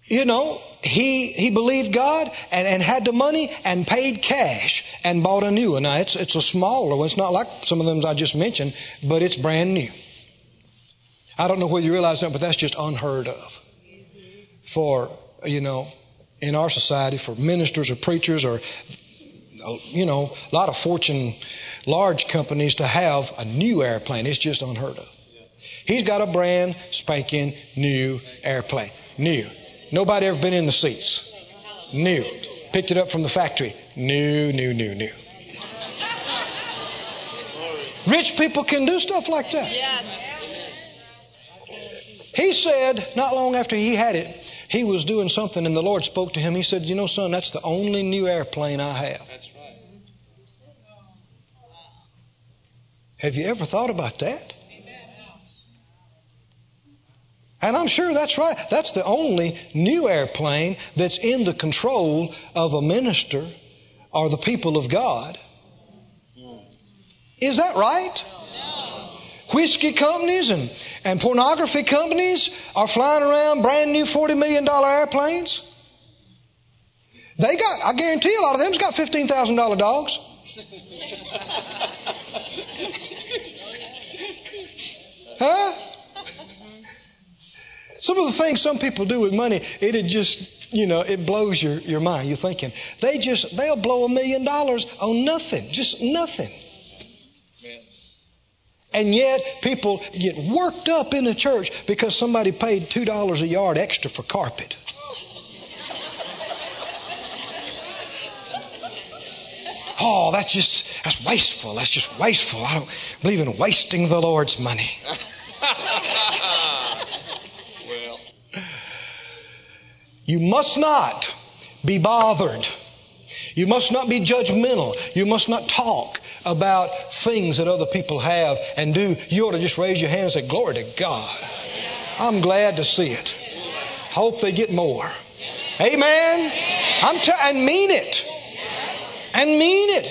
you know, he, he believed God and, and had the money and paid cash and bought a new one. Now, it's, it's a smaller one. It's not like some of them I just mentioned, but it's brand new. I don't know whether you realize that, but that's just unheard of for, you know, in our society for ministers or preachers or, you know, a lot of fortune large companies to have a new airplane. It's just unheard of. He's got a brand spanking new airplane. New. Nobody ever been in the seats. New. Picked it up from the factory. New, new, new, new. Rich people can do stuff like that. He said, not long after he had it, he was doing something and the Lord spoke to him. He said, You know, son, that's the only new airplane I have. That's right. Have you ever thought about that? And I'm sure that's right. That's the only new airplane that's in the control of a minister or the people of God. Hmm. Is that right? No. Whiskey companies and, and pornography companies are flying around brand new $40 million airplanes. They got, I guarantee a lot of them's got $15,000 dogs. huh? Some of the things some people do with money, it'd just, you know, it blows your, your mind. You're thinking, they just, they'll blow a million dollars on nothing, just nothing. And yet people get worked up in the church because somebody paid $2 a yard extra for carpet. oh, that's just, that's wasteful. That's just wasteful. I don't believe in wasting the Lord's money. well, You must not be bothered. You must not be judgmental. You must not talk about things that other people have and do. You ought to just raise your hand and say, Glory to God. I'm glad to see it. Hope they get more. Amen. I'm t- and mean it. And mean it.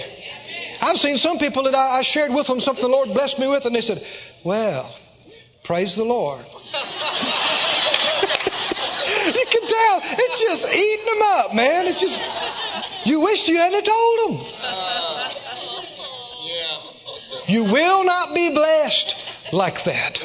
I've seen some people that I, I shared with them something the Lord blessed me with, and they said, Well, praise the Lord. you can tell it's just eating them up, man. It's just you wish you hadn't told them. You will not be blessed like that.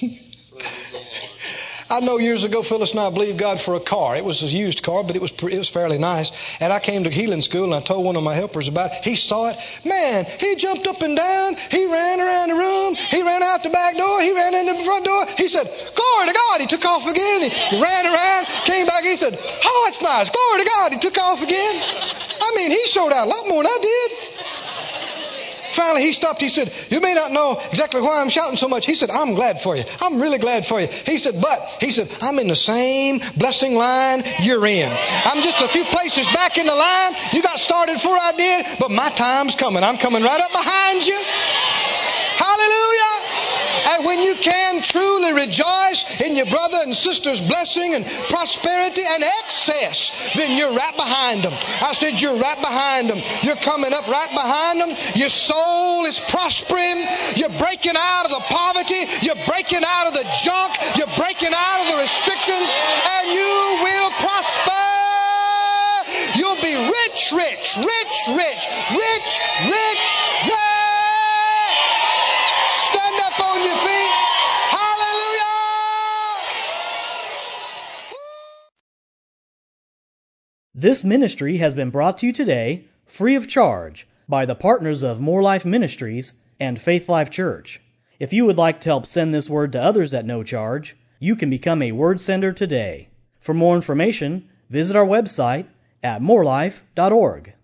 I know years ago Phyllis and I believed God for a car. It was a used car, but it was it was fairly nice. And I came to healing school and I told one of my helpers about it. He saw it. Man, he jumped up and down. He ran around the room. He ran out the back door. He ran in the front door. He said, "Glory to God!" He took off again. He ran around, came back. He said, "Oh, it's nice. Glory to God!" He took off again. I mean, he showed out a lot more than I did. Finally, he stopped. He said, You may not know exactly why I'm shouting so much. He said, I'm glad for you. I'm really glad for you. He said, But, he said, I'm in the same blessing line you're in. I'm just a few places back in the line. You got started before I did, but my time's coming. I'm coming right up behind you. Hallelujah. And when you can truly rejoice in your brother and sister's blessing and prosperity and excess, then you're right behind them. I said, You're right behind them. You're coming up right behind them. Your soul is prospering. You're breaking out of the poverty. You're breaking out of the junk. You're breaking out of the restrictions. And you will prosper. You'll be rich, rich, rich, rich, rich, rich, rich. Stand up on your feet. Hallelujah. This ministry has been brought to you today, free of charge, by the partners of Moore Life Ministries and Faith Life Church. If you would like to help send this word to others at no charge, you can become a word sender today. For more information, visit our website at moorelife.org.